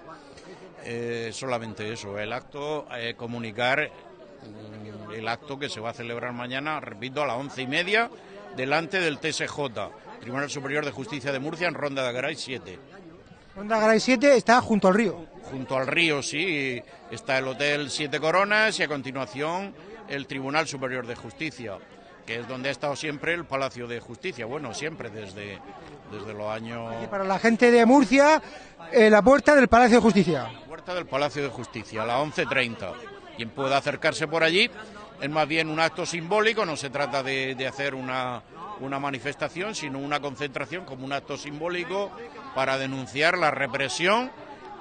Eh, solamente eso, el acto, eh, comunicar mm, el acto que se va a celebrar mañana, repito, a las once y media, delante del TSJ, Tribunal Superior de Justicia de Murcia, en Ronda de Garay 7. Ronda Garay 7 está junto al río. Junto al río, sí, está el Hotel Siete Coronas y a continuación el Tribunal Superior de Justicia, que es donde ha estado siempre el Palacio de Justicia. Bueno, siempre desde, desde los años... Y para la gente de Murcia, eh, la puerta del Palacio de Justicia. puerta del Palacio de Justicia, a las 11.30. Quien pueda acercarse por allí es más bien un acto simbólico, no se trata de, hacer una, una manifestación, sino una concentración como un acto simbólico para denunciar la represión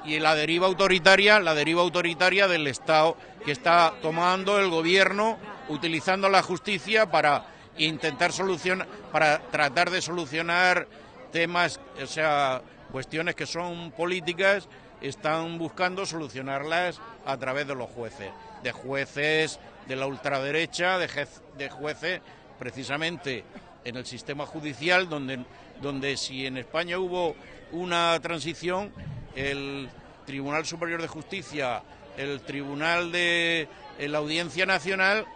y la deriva autoritaria, la deriva autoritaria del Estado que está tomando el gobierno utilizando la justicia para intentar solucionar, para tratar de solucionar temas, o sea, cuestiones que son políticas, están buscando solucionarlas a través de los jueces, de jueces de la ultraderecha, de, jez- de jueces precisamente en el sistema judicial, donde, donde si en España hubo una transición, el Tribunal Superior de Justicia, el Tribunal de la Audiencia Nacional,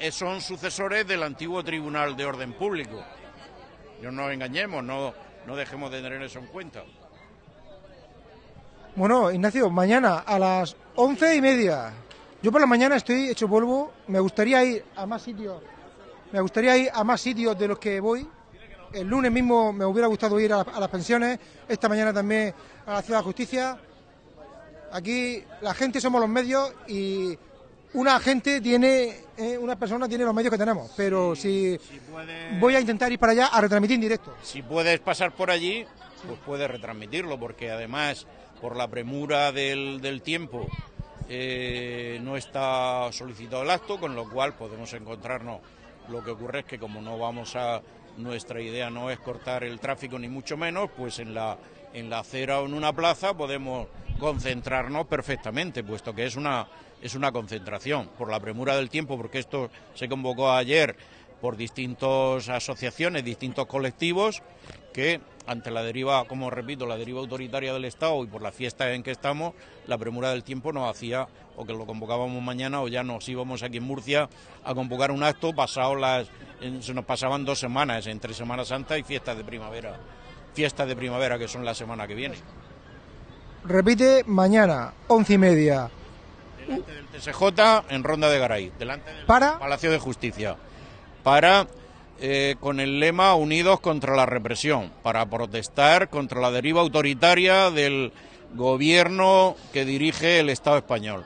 eh, son sucesores del antiguo Tribunal de Orden Público. No nos engañemos, no, no dejemos de tener eso en cuenta. Bueno, Ignacio, mañana a las once y media. Yo por la mañana estoy hecho polvo. Me gustaría ir a más sitios. Me gustaría ir a más sitios de los que voy. El lunes mismo me hubiera gustado ir a, la- a las pensiones. Esta mañana también a la Ciudad de Justicia. Aquí la gente somos los medios y una gente tiene, eh, una persona tiene los medios que tenemos. Pero si voy a intentar ir para allá a retransmitir en directo. Si puedes pasar por allí, pues puedes retransmitirlo, porque además, por la premura del, del tiempo, eh, no está solicitado el acto, con lo cual podemos encontrarnos. Lo que ocurre es que como no vamos a, nuestra idea no es cortar el tráfico ni mucho menos, pues en la, en la acera o en una plaza podemos concentrarnos perfectamente, puesto que es una, es una concentración por la premura del tiempo, porque esto se convocó ayer por distintas asociaciones, distintos colectivos, que ante la deriva, como repito, la deriva autoritaria del Estado y por la fiesta en que estamos, la premura del tiempo nos hacía o que lo convocábamos mañana o ya nos íbamos aquí en Murcia a convocar un acto pasado las se nos pasaban dos semanas entre Semana Santa y fiestas de primavera fiestas de primavera que son la semana que viene Repite mañana, once y media. delante del TSJ en Ronda de Garay delante del Para. Palacio de Justicia para eh, con el lema Unidos contra la represión para protestar contra la deriva autoritaria del gobierno que dirige el Estado español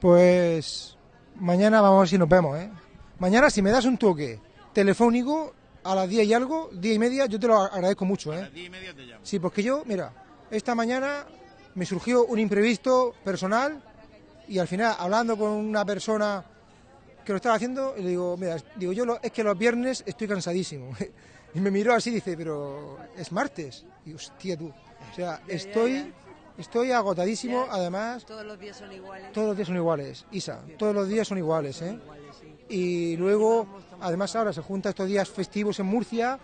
Pues mañana vamos a ver si nos vemos, ¿eh? Mañana si me das un toque telefónico a las 10 y algo, 10 y media, yo te lo agradezco mucho, ¿eh? Diez y media te llamo. Sí, porque yo, mira, esta mañana me surgió un imprevisto personal y al final, hablando con una persona que lo estaba haciendo, le digo, mira, digo yo lo- es que los viernes estoy cansadísimo. Y me miró así y dice, pero es martes. Y hostia tú. O sea, estoy, estoy agotadísimo, además, Todos los días son iguales. todos los días son iguales, Isa, todos los días son iguales, ¿eh? Y luego, además ahora se juntan estos días festivos en Murcia,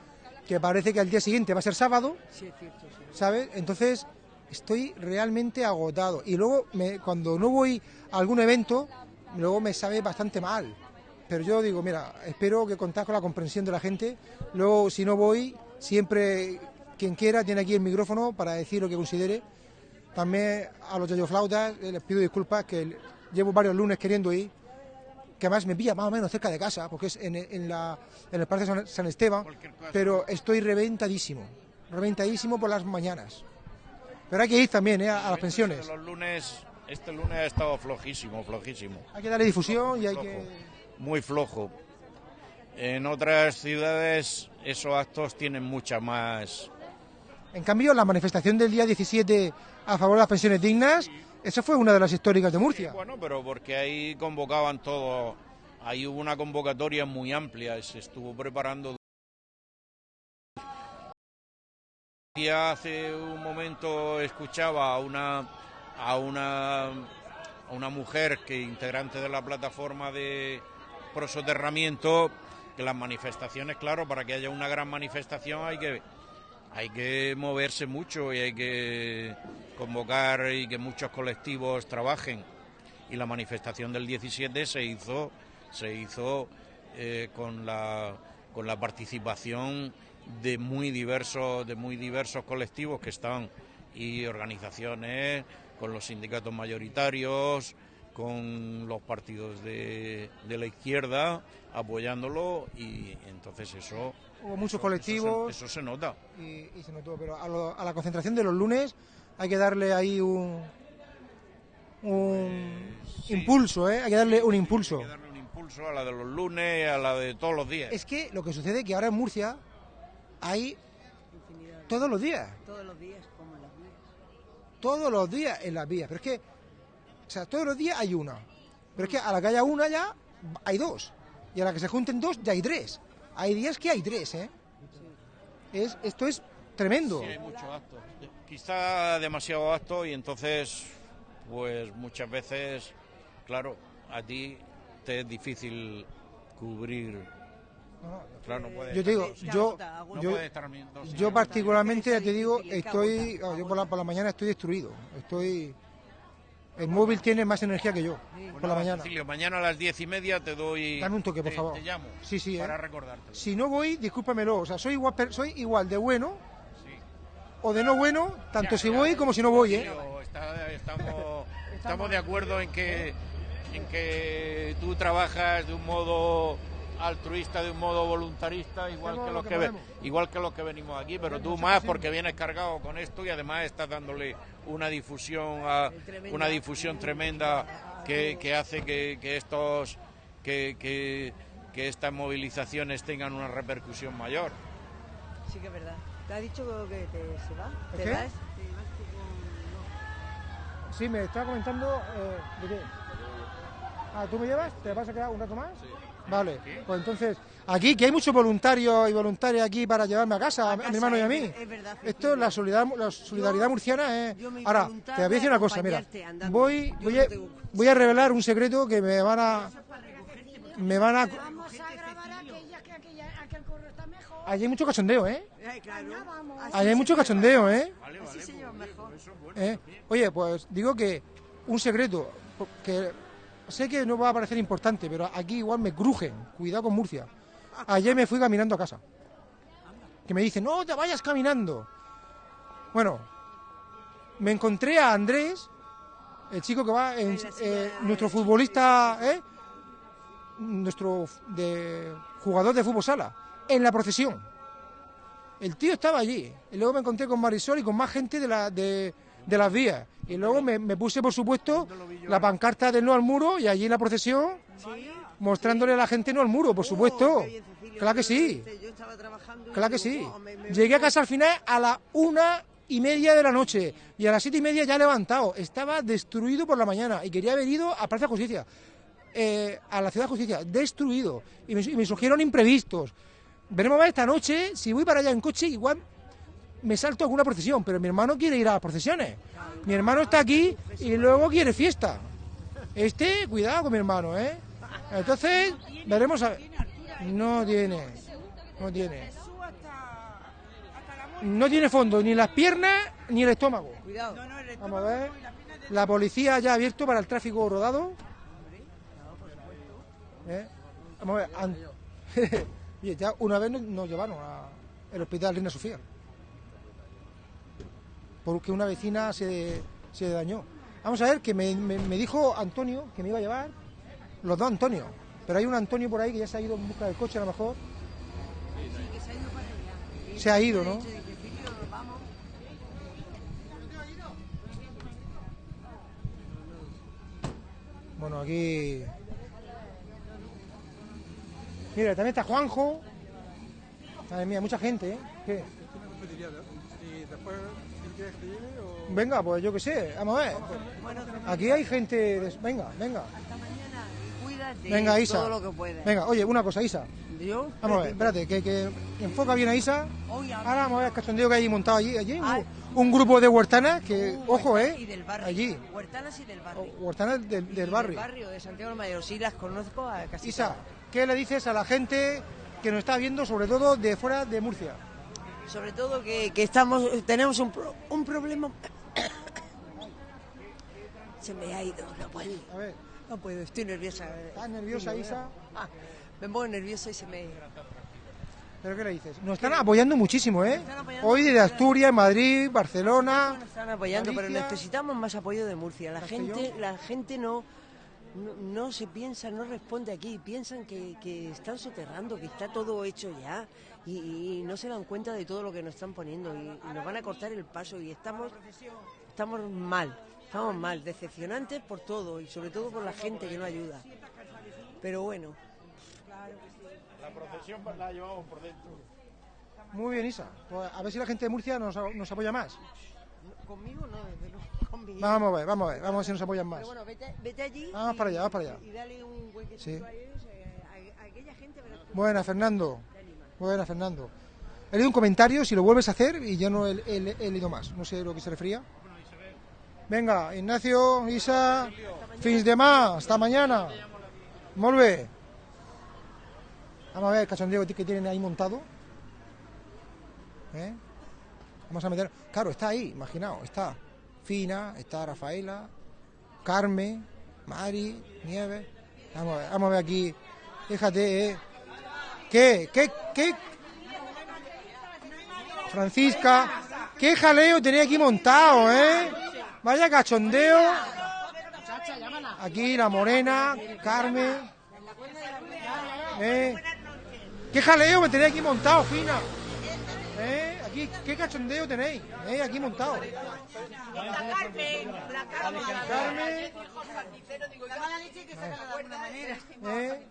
que parece que al día siguiente va a ser sábado, Sí, es cierto, sí. ¿sabes? Entonces estoy realmente agotado. Y luego, me- cuando no voy a algún evento, luego me sabe bastante mal. Pero yo digo, mira, espero que contar con la comprensión de la gente. Luego, si no voy, siempre quien quiera tiene aquí el micrófono para decir lo que considere. También a los flautas les pido disculpas que llevo varios lunes queriendo ir, que además me pilla más o menos cerca de casa, porque es en, en la, en el Parque San, San Esteban, pero estoy reventadísimo, reventadísimo por las mañanas. Pero hay que ir también ¿eh? a, a las pensiones. Los lunes, este lunes ha estado flojísimo, flojísimo. Hay que darle difusión y hay Flojo, que... muy flojo. En otras ciudades esos actos tienen mucha más. En cambio, la manifestación del día 17 a favor de las pensiones dignas, esa fue una de las históricas de Murcia. Bueno, pero porque ahí convocaban todo, ahí hubo una convocatoria muy amplia, se estuvo preparando. Ya hace un momento escuchaba a una a una a una mujer que integrante de la plataforma de prosoterramiento que las manifestaciones, claro, para que haya una gran manifestación hay que hay que moverse mucho y hay que convocar y que muchos colectivos trabajen. Y la manifestación del 17 se hizo, se hizo eh, con, la, con la participación de muy diversos, de muy diversos colectivos que están y organizaciones, con los sindicatos mayoritarios, con los partidos de, de la izquierda apoyándolo y entonces eso Hubo muchos eso- colectivos eso se, eso se nota. y, y se notó, pero a, lo- a la concentración de los lunes hay que darle ahí un, un Pues, sí. impulso, ¿eh? Hay que darle un impulso. Hay que darle un impulso a la de los lunes, a la de todos los días. Es que lo que sucede es que ahora en Murcia hay todos los días, Todos los días, como en las vías. Todos los días en las vías. Pero es que, o sea, todos los días hay una. Pero es que a la que haya una ya hay dos. Y a la que se junten dos ya hay tres. Hay días que hay tres, ¿eh? Es, esto es tremendo. Sí, hay mucho acto. Quizá demasiado acto y entonces, pues muchas veces, claro, a ti te es difícil cubrir. Claro, no puedes Yo te digo, yo, no yo, estar particularmente, ya te digo, estoy, ah, yo por la, por la mañana estoy destruido. Estoy, el móvil tiene más energía que yo por la mañana. Cecilio, mañana a las diez y media te doy. Dame un toque, por te- favor. Te llamo. Sí, sí, Para ¿eh? recordarte. Si no voy, discúlpamelo. O sea, soy igual, soy igual de bueno Sí. o de no bueno, tanto Ya, si ya. voy como si no voy, ¿eh? Cecilio, está- estamos, estamos de acuerdo en que, en que tú trabajas de un modo altruista, de un modo voluntarista, igual que lo los que ve- igual que los que venimos aquí, pero tú más porque vienes cargado con esto y además estás dándole una difusión a, una difusión tremenda que, que hace que, que estos que, que, que estas movilizaciones tengan una repercusión mayor. Sí que es verdad. ¿Te ha dicho que te, se va? ¿El ¿Te qué? vas? Sí, me estaba comentando eh, de qué. Ah, ¿tú me llevas? ¿Te vas a quedar un rato más? Vale, pues entonces, aquí que hay muchos voluntarios y voluntarias aquí para llevarme a casa, a, a mi hermano y a es mí. ver- es verdad, Esto es la solidaridad, la solidaridad murciana. Es... yo me Ahora, te voy a decir una cosa, mira, voy, voy, no a, voy a revelar un secreto que me van a... Me van a... Vamos a grabar aquella que aquella, aquel correo está mejor. Allí hay mucho cachondeo, ¿eh? Allí hay mucho cachondeo, ¿eh? Mejor. ¿Eh? Oye, pues digo que un secreto, que sé que no va a parecer importante, pero aquí igual me crujen. Cuidado con Murcia. Ayer me fui caminando a casa. Que me dicen, no te vayas caminando. Bueno, me encontré a Andrés, el chico que va, en, eh, nuestro futbolista, ¿eh? nuestro de, jugador de fútbol sala, en la procesión. El tío estaba allí. Y luego me encontré con Marisol y con más gente de la, de, de las vías. Y luego me, me puse, por supuesto, la pancarta del no al muro y allí en la procesión mostrándole a la gente no al muro, por supuesto. Claro que sí. Yo estaba trabajando. Claro que sí. "Oh, me- me- Llegué a casa al final a la una y media de la noche y a las siete y media ya levantado. Estaba destruido por la mañana y quería haber ido a Plaza Justicia, eh, a la Ciudad de Justicia, destruido. Y me, y me surgieron imprevistos. Veremos a ver esta noche, si voy para allá en coche, igual me salto alguna procesión, pero mi hermano quiere ir a las procesiones. Mi hermano está aquí y luego quiere fiesta. Este, cuidado con mi hermano, ¿eh? Entonces, veremos a ver. No tiene, no tiene. No tiene fondo, ni las piernas ni el estómago. Cuidado. Vamos a ver. La policía ya ha abierto para el tráfico rodado. ¿Eh? Vamos a ver. an- ya una vez nos, nos llevaron al hospital Reina Sofía. Porque una vecina se, se dañó. Vamos a ver, que me, me- dijo Antonio que me iba a llevar. Los dos Antonio. Pero hay un Antonio por ahí que ya se ha ido en busca del coche a lo mejor. Se ha ido, ¿no? Bueno, aquí. Mira, también está Juanjo. Madre mía, mucha gente, ¿eh? ¿Qué? Venga, pues yo qué sé, vamos a ver. Aquí hay gente. de- Venga, venga. Cuídate. Venga, Isa. Todo lo que puedas. Venga, oye, una cosa, Isa. Yo. Vamos a ver, espérate, que, que enfoca bien a Isa. Ahora vamos a ver el cachondeo que hay montado allí. allí un, un grupo de huertanas que, ojo, Y ¿eh? del barrio. Allí. Huertanas y del barrio. Huertanas del, del barrio. Del barrio de Santiago del Mayor. Sí, las conozco a casi Isa, todas. ¿qué le dices a la gente que nos está viendo, sobre todo de fuera de Murcia? Sobre todo que, que estamos, tenemos un, pro- un problema. Se me ha ido, no puedo. A ver. No puedo, estoy nerviosa. ¿Estás nerviosa, Isa? Ah, me pongo nerviosa y se me. ¿Pero qué le dices? Nos están apoyando muchísimo, ¿eh? apoyando Hoy desde Asturias, Madrid, Barcelona. Nos están apoyando, pero necesitamos más apoyo de Murcia. La Castellón. gente, la gente no, no, no se piensa, no responde aquí. Piensan que, que están soterrando, que está todo hecho ya. Y, y no se dan cuenta de todo lo que nos están poniendo. Y, y nos van a cortar el paso. Y estamos, estamos mal. Estamos mal, decepcionantes por todo. Y sobre todo por la gente que no ayuda. Pero bueno. La procesión la llevamos por dentro. Muy bien, Isa. Pues a ver si la gente de Murcia nos, nos apoya más. Conmigo no, desde luego. Conmigo. Vamos a ver, vamos a ver, vamos a ver si nos apoyan más. Pero bueno, vete, vete allí. Vamos y- para allá, vamos para allá. Y dale un huequecito Sí. a ellos, eh, a, a aquella gente. verás tú. Buena, Fernando. Buena, Fernando. He leído un comentario, si lo vuelves a hacer, y ya no he, leído más. No sé lo que se refería. Venga, Ignacio, Isa, fins de más, hasta mañana. Molt bé. Vamos a ver el cachondeo que tienen ahí montado. ¿Eh? Vamos a meter. Claro, está ahí, imaginaos. Está Fina, está Rafaela, Carmen, Mari, Nieves. Vamos a ver, vamos a ver aquí. Fíjate, ¿eh? ¿Qué? ¿Qué? ¿Qué? Francisca, qué jaleo tenía aquí montado, ¿eh? Vaya cachondeo. Aquí la morena, Carmen. ¿Eh? ¿Qué jaleo me tenéis aquí montado, Fina? ¿Eh? Aquí, ¿qué cachondeo tenéis? ¿Eh? Aquí montado. Carmen. ¿Eh?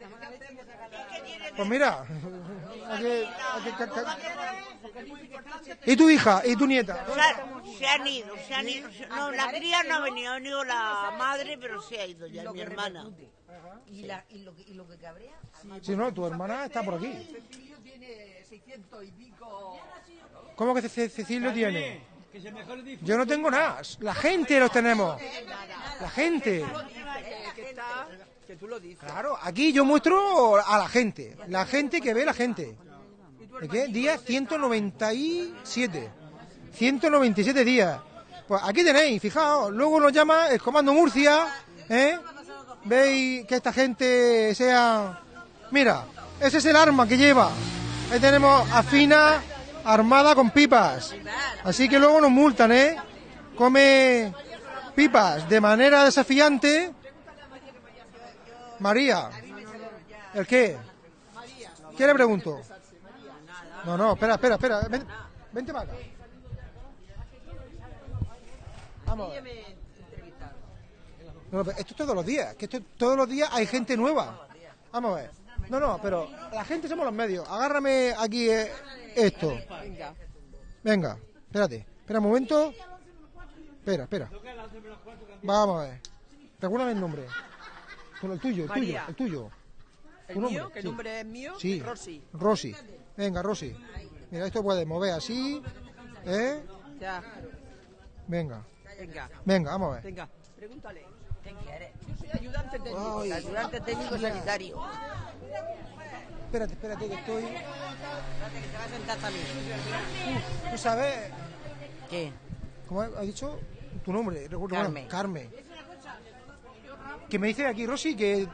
Pues mira, aquí- aquí- ca- ca- ¿y tu hija? ¿Y tu nieta? Se han ido, se han ido. No, la cría no ha venido, ha venido la madre, pero se ha ido ya, mi hermana. Y, la, y, lo que, y lo que cabrea. Si no, tu hermana está por aquí. Tiene 600 y pico. ¿Cómo que Ce- Cecilio tiene? Yo no tengo nada. La gente los tenemos. La gente. Que, está, que tú lo dices. Claro, aquí yo muestro a la gente. La gente que ve la gente. ¿De qué? Día 197. 197 días. Pues aquí tenéis, fijaos. Luego nos llama el Comando Murcia. ¿eh? Veis que esta gente sea... Mira, ese es el arma que lleva. Ahí tenemos a Fina armada con pipas. Así que luego nos multan, ¿eh? Come pipas de manera desafiante. María. ¿El qué? ¿Qué le pregunto? No, no, espera, espera, espera. Ven- vente para acá. Vamos esto es todos los días, que esto todos los días hay gente nueva. Vamos a ver. No, no, pero la gente somos los medios. Agárrame aquí eh, esto. Venga. Venga, espérate. Espera un momento. Espera, espera. Vamos a ver. Recuérdame el nombre. Con el tuyo, el tuyo, María. el tuyo. ¿El ¿Tu nombre? mío? ¿Que el Sí. nombre es mío? Sí. Rosy. Rosy. Venga, Rosy. Mira, esto puedes mover así. ¿Eh? Ya. Venga. Venga. Venga, vamos a ver. Venga. Pregúntale. ¿Qué quieres? Yo soy ayudante técnico. Ay. ayudante técnico sanitario. Espérate, espérate, que estoy. Espérate, que te vas a sentar también. ¿Tú sabes? ¿Qué? ¿Cómo ha dicho tu nombre? Recuerdo, bueno, Carmen. Carmen. Que me dice aquí Rosy que.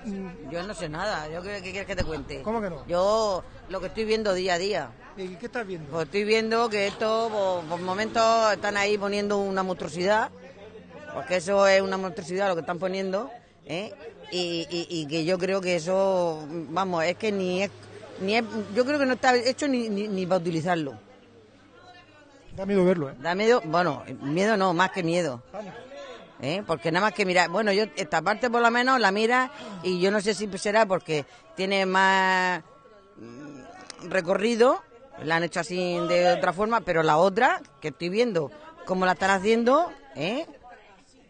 Yo no sé nada. ¿Yo qué, qué quieres que te cuente? ¿Cómo que no? Yo lo que estoy viendo día a día. ¿Y qué estás viendo? Pues estoy viendo que esto, por, por momentos, están ahí poniendo una monstruosidad, porque eso es una monstruosidad lo que están poniendo, ¿eh? y, y- y que yo creo que eso, vamos, es que ni es, ni es yo creo que no está hecho ni, ni, ni para utilizarlo. Da miedo verlo, ¿eh? Da miedo, bueno, miedo no, más que miedo. ¿eh? Porque nada más que mirar, bueno, yo esta parte por lo menos la mira y yo no sé si será porque tiene más mm, recorrido, la han hecho así de otra forma, pero la otra que estoy viendo cómo la están haciendo, ¿eh?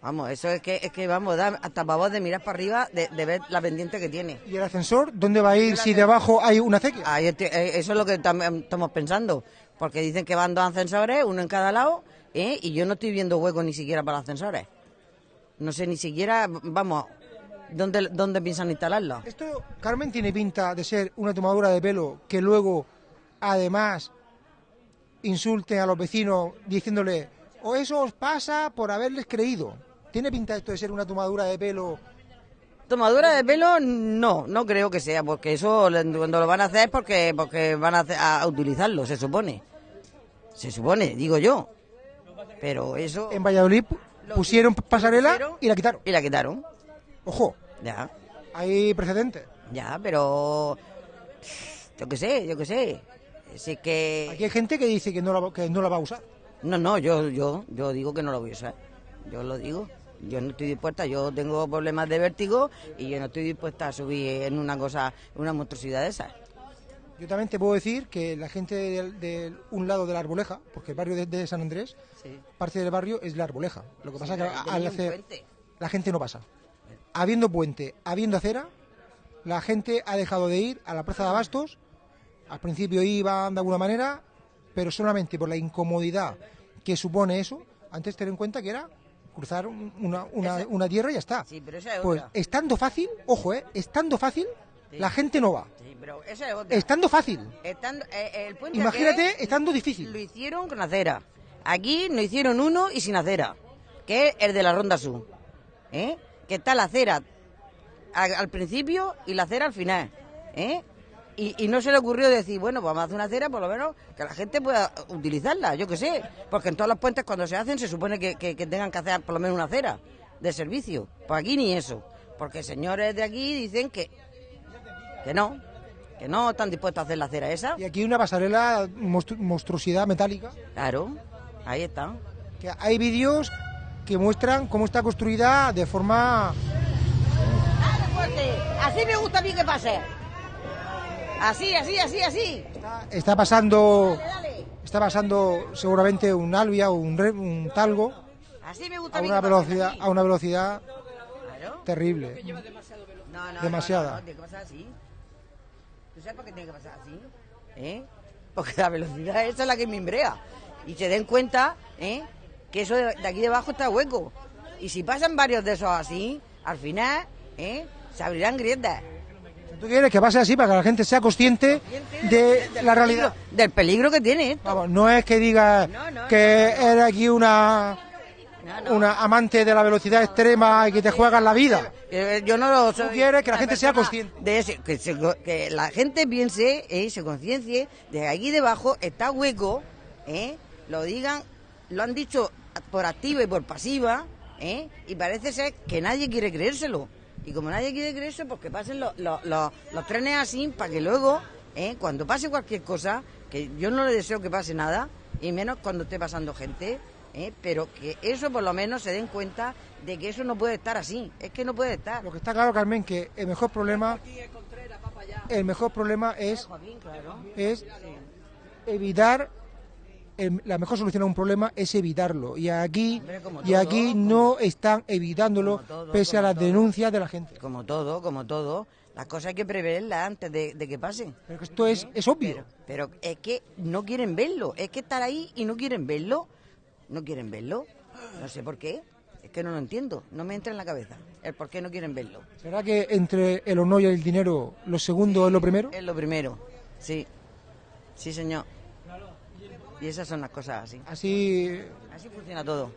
Vamos, eso es que, es que vamos, da hasta pavor de mirar para arriba, de, de ver la pendiente que tiene. ¿Y el ascensor? ¿Dónde va a ir si debajo hay una acequia? Eh, eso es lo que tam- estamos pensando, porque dicen que van dos ascensores, uno en cada lado, ¿eh? y yo no estoy viendo hueco ni siquiera para los ascensores. No sé ni siquiera, vamos, ¿dónde, dónde piensan instalarlo? Esto, Carmen, tiene pinta de ser una tomadura de pelo que luego, además, insulte a los vecinos diciéndole, o eso os pasa por haberles creído. ¿Tiene pinta esto de ser una tomadura de pelo? Tomadura de pelo, no, no creo que sea, porque eso cuando lo van a hacer es porque, porque van a, hacer- a utilizarlo, se supone. Se supone, digo yo. Pero eso... En Valladolid pu- pusieron pasarela pusieron y la quitaron. Y la quitaron. Ojo, Ya, hay precedentes. ya, pero... Yo qué sé, yo qué sé. Así que... Aquí hay gente que dice que no la, que no la va a usar. No, no, yo, yo, yo digo que no lo voy a usar. Yo lo digo. Yo no estoy dispuesta, yo tengo problemas de vértigo y yo no estoy dispuesta a subir en una cosa, una monstruosidad de esas. Yo también te puedo decir que la gente de, de un lado de la Arboleja, porque el barrio de, de San Andrés, Sí. parte del barrio es la Arboleja. Lo que pasa Sí, es que al hacer puente. la gente no pasa. Habiendo puente, habiendo acera, la gente ha dejado de ir a la Plaza de Abastos. Al principio iban de alguna manera, pero solamente por la incomodidad que supone eso. Antes ten en cuenta que era cruzar un- una, una- una tierra y ya está. Sí, pero esa es Pues otra. estando fácil, ojo, eh, estando fácil, Sí. la gente no va. Sí, pero esa es otra. Estando fácil. Estando- eh, el puente Imagínate estando difícil. Lo hicieron con acera. Aquí no hicieron uno y sin acera, que es el de la Ronda Sur. ¿eh? Que está la acera al, al principio y la acera al final. ¿eh? Y, y no se le ocurrió decir, bueno, pues vamos a hacer una acera por lo menos que la gente pueda utilizarla, yo qué sé. Porque en todos los puentes cuando se hacen se supone que, que- que tengan que hacer por lo menos una acera de servicio. Pues aquí ni eso. Porque señores de aquí dicen que, que no, que no están dispuestos a hacer la acera esa. Y aquí una pasarela monstru- monstruosidad metálica. Claro, ahí está. Que hay vídeos que muestran cómo está construida de forma Así me gusta a mí que pase. Así, así, así, así. está pasando está pasando seguramente un albia o un, re- un talgo Así me gusta a una velocidad a una velocidad Claro. terrible. No, no, Demasiada. No, no, tiene que pasar así. ¿Tú sabes por qué tiene que pasar así? ¿Eh? Porque la velocidad esa es la que me embrea. Y se den cuenta, ¿eh? Que eso de, de aquí debajo está hueco. Y si pasan varios de esos así, al final, ¿eh? Se abrirán grietas. ¿Tú quieres que pase así para que la gente sea consciente de la realidad? Del peligro que tiene esto. Vamos, no es que diga que eres aquí una una amante de la velocidad extrema y que te juegas la vida. Eh, Yo no lo soy. Tú quieres que la gente sea consciente. De ese- que, se- que la gente piense y se conciencie de que aquí debajo está hueco, ¿eh? lo digan, lo han dicho por activa y por pasiva, ¿eh? y parece ser que nadie quiere creérselo. Y como nadie quiere creerse, pues que pasen los, los- los- los trenes así para que luego, ¿eh? cuando pase cualquier cosa, que yo no le deseo que pase nada, y menos cuando esté pasando gente, ¿eh? pero que eso por lo menos se den cuenta de que eso no puede estar así. Es que no puede estar. Lo que está claro, Carmen, que el mejor problema, el mejor problema es, es evitar, el- la mejor solución a un problema es evitarlo. Y aquí, y aquí como- no están evitándolo todo, pese a las todo. denuncias de la gente. Como todo, como todo. Las cosas hay que preverlas antes de, de que pasen. Pero esto es, es obvio. Pero es que no quieren verlo. Es que estar ahí y no quieren verlo. No quieren verlo. No sé por qué. Es que no lo entiendo. No me entra en la cabeza. El por qué no quieren verlo. ¿Será que entre el honor y el dinero lo segundo es lo primero? Es lo primero. Sí. Sí, señor. Y esas son las cosas así. Así, Así funciona todo.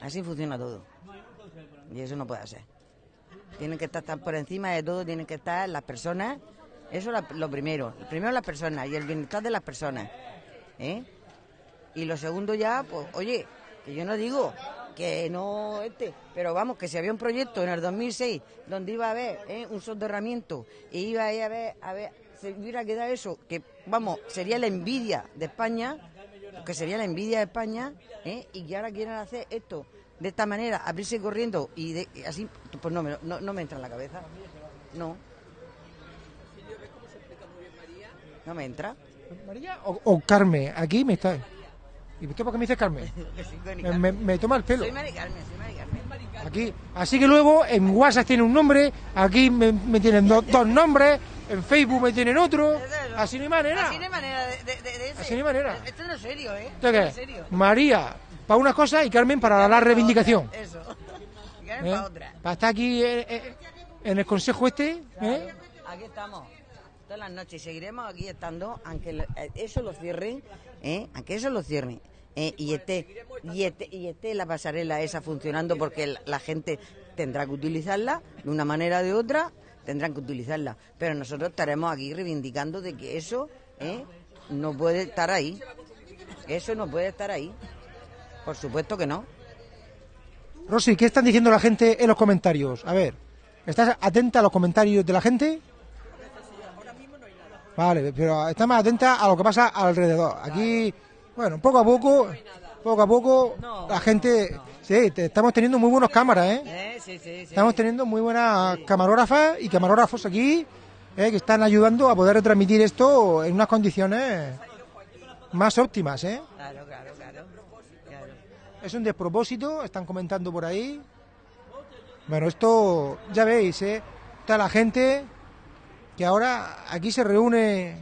Así funciona todo. Y eso no puede ser. Tienen que estar, por encima de todo, tienen que estar las personas. Eso es lo primero. Primero las personas y el bienestar de las personas. ¿eh? Y lo segundo ya, pues, oye, que yo no digo que no este, pero vamos, que si había un proyecto en el 2006 donde iba a haber ¿eh? un soterramiento y iba a ir a ver, a ver, se hubiera quedado eso, que vamos, sería la envidia de España, que sería la envidia de España, ¿eh? y que ahora quieren hacer esto de esta manera, abrirse corriendo y, de- y así, pues no me, no, no me entra en la cabeza. No. No me entra. María o, o Carmen, aquí me está. ¿Y usted por qué me dice Carmen? Me, Carmen. me- me toma el pelo. Soy Mari Carmen, soy Mari Carmen. Aquí. Así que luego en WhatsApp tiene un nombre, aquí me, me tienen do- dos nombres, en Facebook me tienen otro. Así no hay manera. Así no hay manera de, de, de- de ese. Así no hay manera. Esto no es serio, ¿eh? ¿Esto qué? serio. María para una cosa y Carmen para la reivindicación. Eso. Y Carmen ¿eh? para otra. Para estar aquí eh, eh, en el consejo este. ¿eh? Aquí estamos. Todas las noches seguiremos aquí estando, aunque eso lo cierren, ¿eh? aunque eso lo cierren. ¿eh? y esté y esté y esté la pasarela esa funcionando porque la, la gente tendrá que utilizarla de una manera o de otra tendrán que utilizarla pero nosotros estaremos aquí reivindicando de que eso ¿eh? no puede estar ahí eso no puede estar ahí por supuesto que no Rosy, ¿qué están diciendo la gente en los comentarios? A ver, ¿estás atenta a los comentarios de la gente? Vale, pero está más atenta a lo que pasa alrededor. Aquí, bueno, poco a poco, poco a poco, la gente, sí, te- estamos teniendo muy buenas cámaras, ¿eh? ¿Eh? Sí, sí, sí. Estamos teniendo muy buenas camarógrafas y camarógrafos aquí, ¿eh? que están ayudando a poder retransmitir esto en unas condiciones más óptimas, ¿eh? Claro, claro, claro. claro. Es un despropósito, están comentando por ahí. Bueno, esto ya veis, ¿eh? Está la gente que ahora aquí se reúne.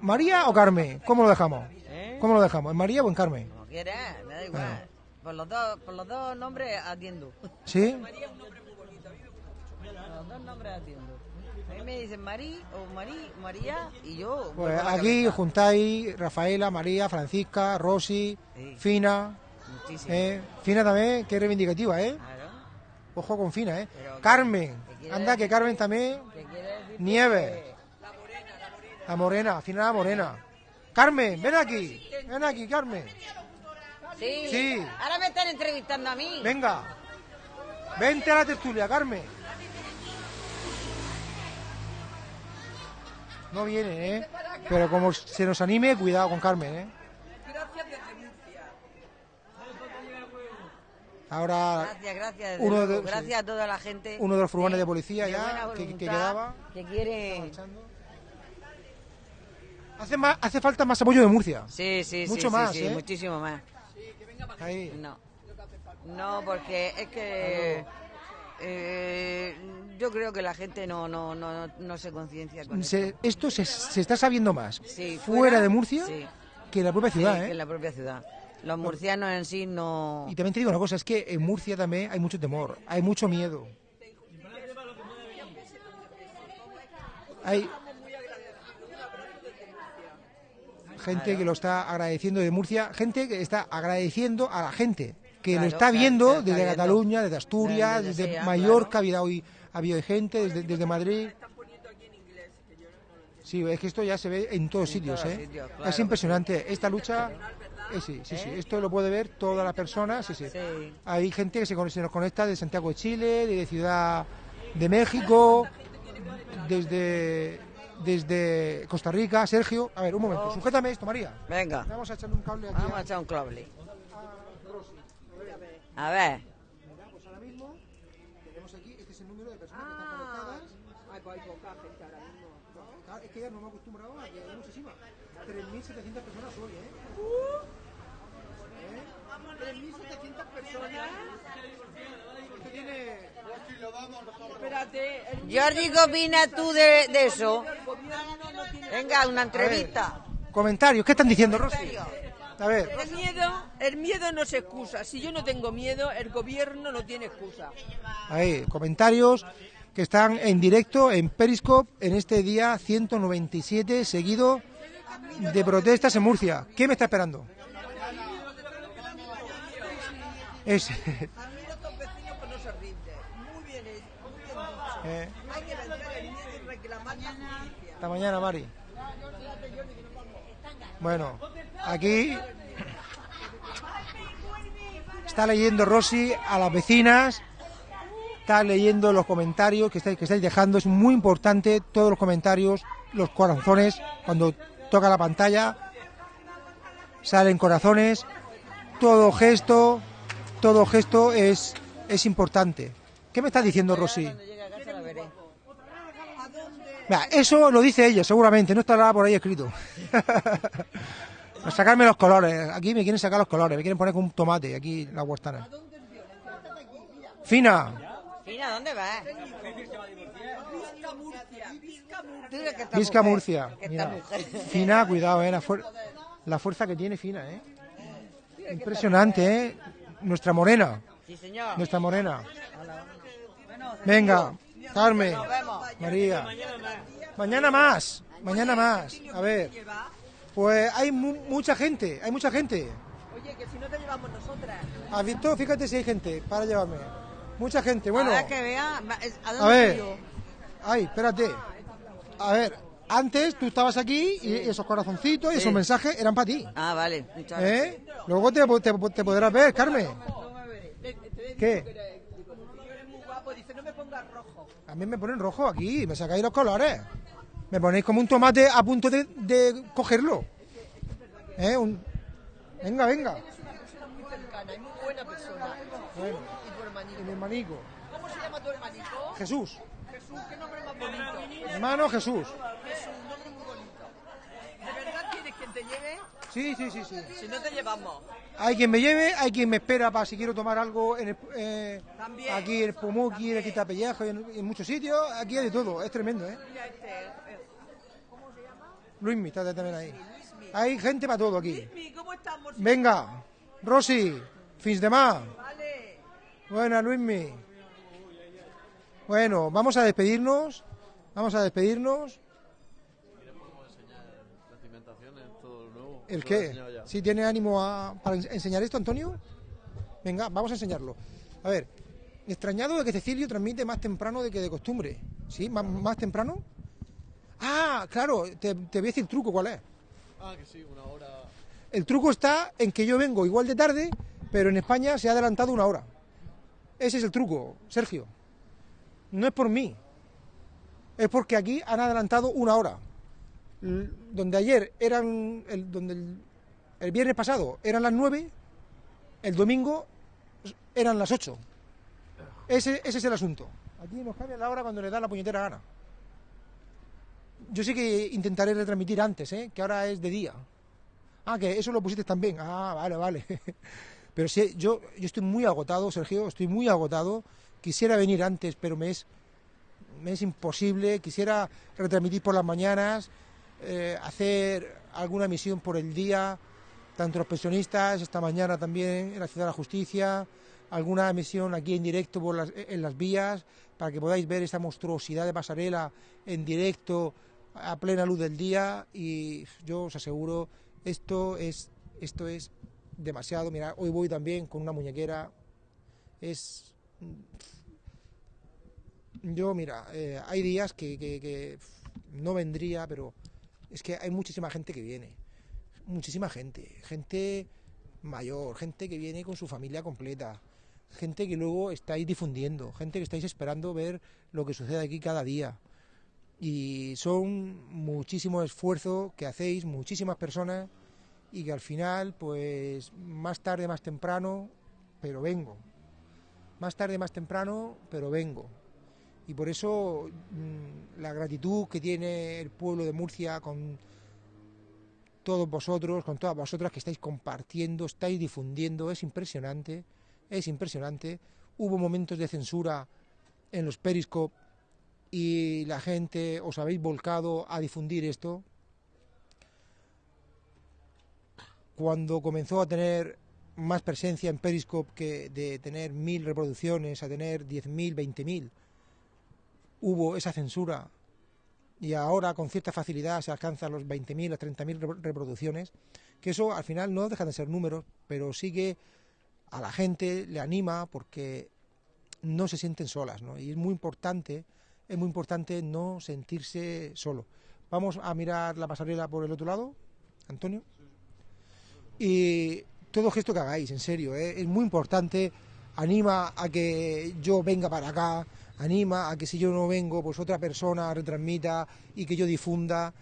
¿María o Carmen? ¿Cómo lo dejamos? ¿Eh? ¿Cómo lo dejamos? ¿En María o en Carmen? Como quieras, da igual. Por los dos, por los dos nombres atiendo. ¿Sí? Por los dos nombres atiendo. A mí me dicen Marí o Marí, María y yo. Pues la aquí cabeza. juntáis Rafaela, María, Francisca, Rosy, Sí. Fina. Muchísimo. ¿eh? Fina también, que es reivindicativa, ¿eh? Claro. Ojo con Fina, ¿eh? Pero- Carmen, ¿qué quiere anda que? Carmen también. ¿Qué quiere decir? Nieves. La morena, Fina la morena. Carmen, ven aquí. Ven aquí, Carmen. Sí. Sí. Ahora me están entrevistando a mí. Venga. Vente a la tertulia, Carmen. No viene, ¿eh? Pero como se nos anime, cuidado con Carmen, ¿eh? Ahora Gracias, gracias. uno de- gracias a toda la gente. uno de los furgones de policía de ya, que- quedaba. Que quiere. hace, más, hace falta más apoyo de Murcia. Sí, sí, sí. Mucho sí, más, sí, ¿eh? muchísimo más. Ahí. No. No, porque es que. eh, yo creo que la gente no, no, no, no se conciencia con Se- esto. esto se, se está sabiendo más Sí, fuera, de Murcia sí. que en la propia ciudad, Sí, ¿eh? que en la propia ciudad. Los murcianos en sí no. Y también te digo una cosa, es que en Murcia también hay mucho temor, hay mucho miedo. Hay gente que lo está agradeciendo de Murcia, gente que está agradeciendo a la gente que Claro, lo está viendo claro, está desde viendo. Cataluña, desde Asturias, Desde desde sea, Mallorca, claro. ha habido hoy ha habido gente, desde, desde Madrid. Sí, es que esto ya se ve en todos En sitios, todos ¿eh? sitios, claro es impresionante. Esta lucha, eh, sí, sí, sí, esto lo puede ver toda la persona, sí, sí. Sí. Hay gente que se, con- se nos conecta de Santiago de Chile, de Ciudad de México, desde desde Costa Rica, Sergio. A ver, un momento, sujétame esto, María. Venga. Vamos a echarle un cable aquí. Vamos a echar un cable. A ver. Pues ahora mismo tenemos aquí, este es el número de personas que están conectadas. Ay, pues hay poca gente ahora mismo. Es que ya no me he acostumbrado a que hay muchísimas. 3.700 personas hoy, ¿eh? ¿Eh? 3.700 personas. Usted tiene... Espérate. el Jordi, ¿qué opinas tú de, de eso? Venga, una entrevista. Comentarios, ¿qué están diciendo, Rosy? A ver, El miedo, el miedo no se excusa. Si yo no tengo miedo, el gobierno no tiene excusa. ahí, comentarios que están en directo en Periscope en este día 197 seguido de protestas en Murcia. ¿Qué me está esperando? Es, A mí estos vecinos pues no se rinden. Muy bien hecho, muy bien dicho. Eh, Hay que vencer el miedo y reclamar la justicia. Hasta mañana, Mari. Bueno, aquí está leyendo Rosy a las vecinas, está leyendo los comentarios que estáis, que estáis dejando. Es muy importante todos los comentarios, los corazones, cuando toca la pantalla, salen corazones. Todo gesto, todo gesto es, es importante. ¿Qué me está diciendo Rosy? Mira, eso lo dice ella, seguramente, no estará por ahí escrito. A sacarme los colores. Aquí me quieren sacar los colores, me quieren poner con un tomate aquí la huertana. Fina, Fina, ¿dónde vas? Visca Murcia, Mira. Fina, cuidado, eh, la, fuer- la fuerza que tiene Fina, eh. Impresionante, eh. Nuestra morena, Sí, señor. nuestra morena. Venga, Carmen. María. Mañana más, mañana más. A ver, pues hay mu- mucha gente, hay mucha gente. Oye, que si no te llevamos nosotras. ¿Has visto? Fíjate si hay gente para llevarme. Mucha gente, bueno. A ver. Ay, espérate. A ver, antes tú estabas aquí y esos corazoncitos y esos mensajes eran para ti. Ah, vale. ¿Eh? Luego te, te- te podrás ver, Carmen. ¿Qué? Dice, no me pongas rojo. A mí me ponen rojo aquí, me sacáis los colores. Me ponéis como un tomate a punto de, de cogerlo. ¿Eh? Un- Venga, venga. Eres una persona muy cercana y muy buena persona. Bueno, Y mi hermanico. ¿Cómo se llama tu hermanito? Jesús. Jesús, qué nombre más bonito. Hermano Jesús. Jesús, nombre muy bonito. ¿De verdad quieres quien te lleve? Sí, sí, sí, sí. Si no te llevamos. Hay quien me lleve, hay quien me espera para si quiero tomar algo en el, eh, También. aquí en el Pumuki, en el Quitapellejo, en, en muchos sitios. Aquí hay de todo, es tremendo, ¿eh? Mira este. eh, Luismi, está también ahí. Hay gente para todo aquí. Luismi, ¿cómo estamos? Venga, Rosy, fins de más. Vale. Buena, Luismi. Bueno, vamos a despedirnos. Vamos a despedirnos. La cimentación es todo lo nuevo. ¿El qué? ya. ¿Sí tiene ánimo a, para ens- enseñar esto, Antonio? Venga, vamos a enseñarlo. A ver, extrañado de que Cecilio transmite más temprano de que de costumbre. ¿Sí? ¿Más, más temprano? Ah, claro, te, te voy a decir el truco, ¿cuál es? Ah, que sí, una hora. El truco está en que yo vengo igual de tarde, pero en España se ha adelantado una hora. Ese es el truco, Sergio. No es por mí. Es porque aquí han adelantado una hora. Donde ayer eran. El, donde el, viernes pasado eran las nueve, el domingo eran las ocho. Ese, ese es el asunto. Aquí nos cambia la hora cuando le da la puñetera gana. Yo sí que intentaré retransmitir antes, ¿eh? que ahora es de día. Ah, que eso lo pusiste también. Ah, vale, vale. Pero sí, yo, yo estoy muy agotado, Sergio, estoy muy agotado. Quisiera venir antes, pero me es, me es imposible. Quisiera retransmitir por las mañanas, eh, hacer alguna emisión por el día, tanto los pensionistas, esta mañana también en la Ciudad de la Justicia, alguna emisión aquí en directo las, en las vías, para que podáis ver esta monstruosidad de pasarela en directo a plena luz del día. Y yo os aseguro esto es esto es demasiado. Mira hoy voy también con una muñequera. Es yo mira eh, hay días que no vendría pero es que hay muchísima gente que viene. Muchísima gente. Gente mayor gente que viene con su familia completa. Gente que luego estáis difundiendo. Gente que estáis esperando ver lo que sucede aquí cada día. Y son muchísimo esfuerzo que hacéis, muchísimas personas, y que al final, pues más tarde, más temprano, pero vengo. Más tarde, más temprano, pero vengo. Y por eso mm, la gratitud que tiene el pueblo de Murcia con todos vosotros, con todas vosotras que estáis compartiendo, estáis difundiendo, es impresionante, es impresionante. Hubo momentos de censura en los Periscope y la gente os habéis volcado a difundir esto. Cuando comenzó a tener más presencia en Periscope que de tener mil reproducciones a tener diez mil, veinte mil, hubo esa censura y ahora con cierta facilidad se alcanzan los 20.000, las 30.000 reproducciones, que eso al final no deja de ser números, pero sí que a la gente le anima porque no se sienten solas, ¿no? Y es muy importante, es muy importante no sentirse solo. Vamos a mirar la pasarela por el otro lado, Antonio. Y todo gesto que hagáis, en serio, ¿eh? es muy importante, anima a que yo venga para acá, anima a que si yo no vengo, pues otra persona retransmita y que yo difunda.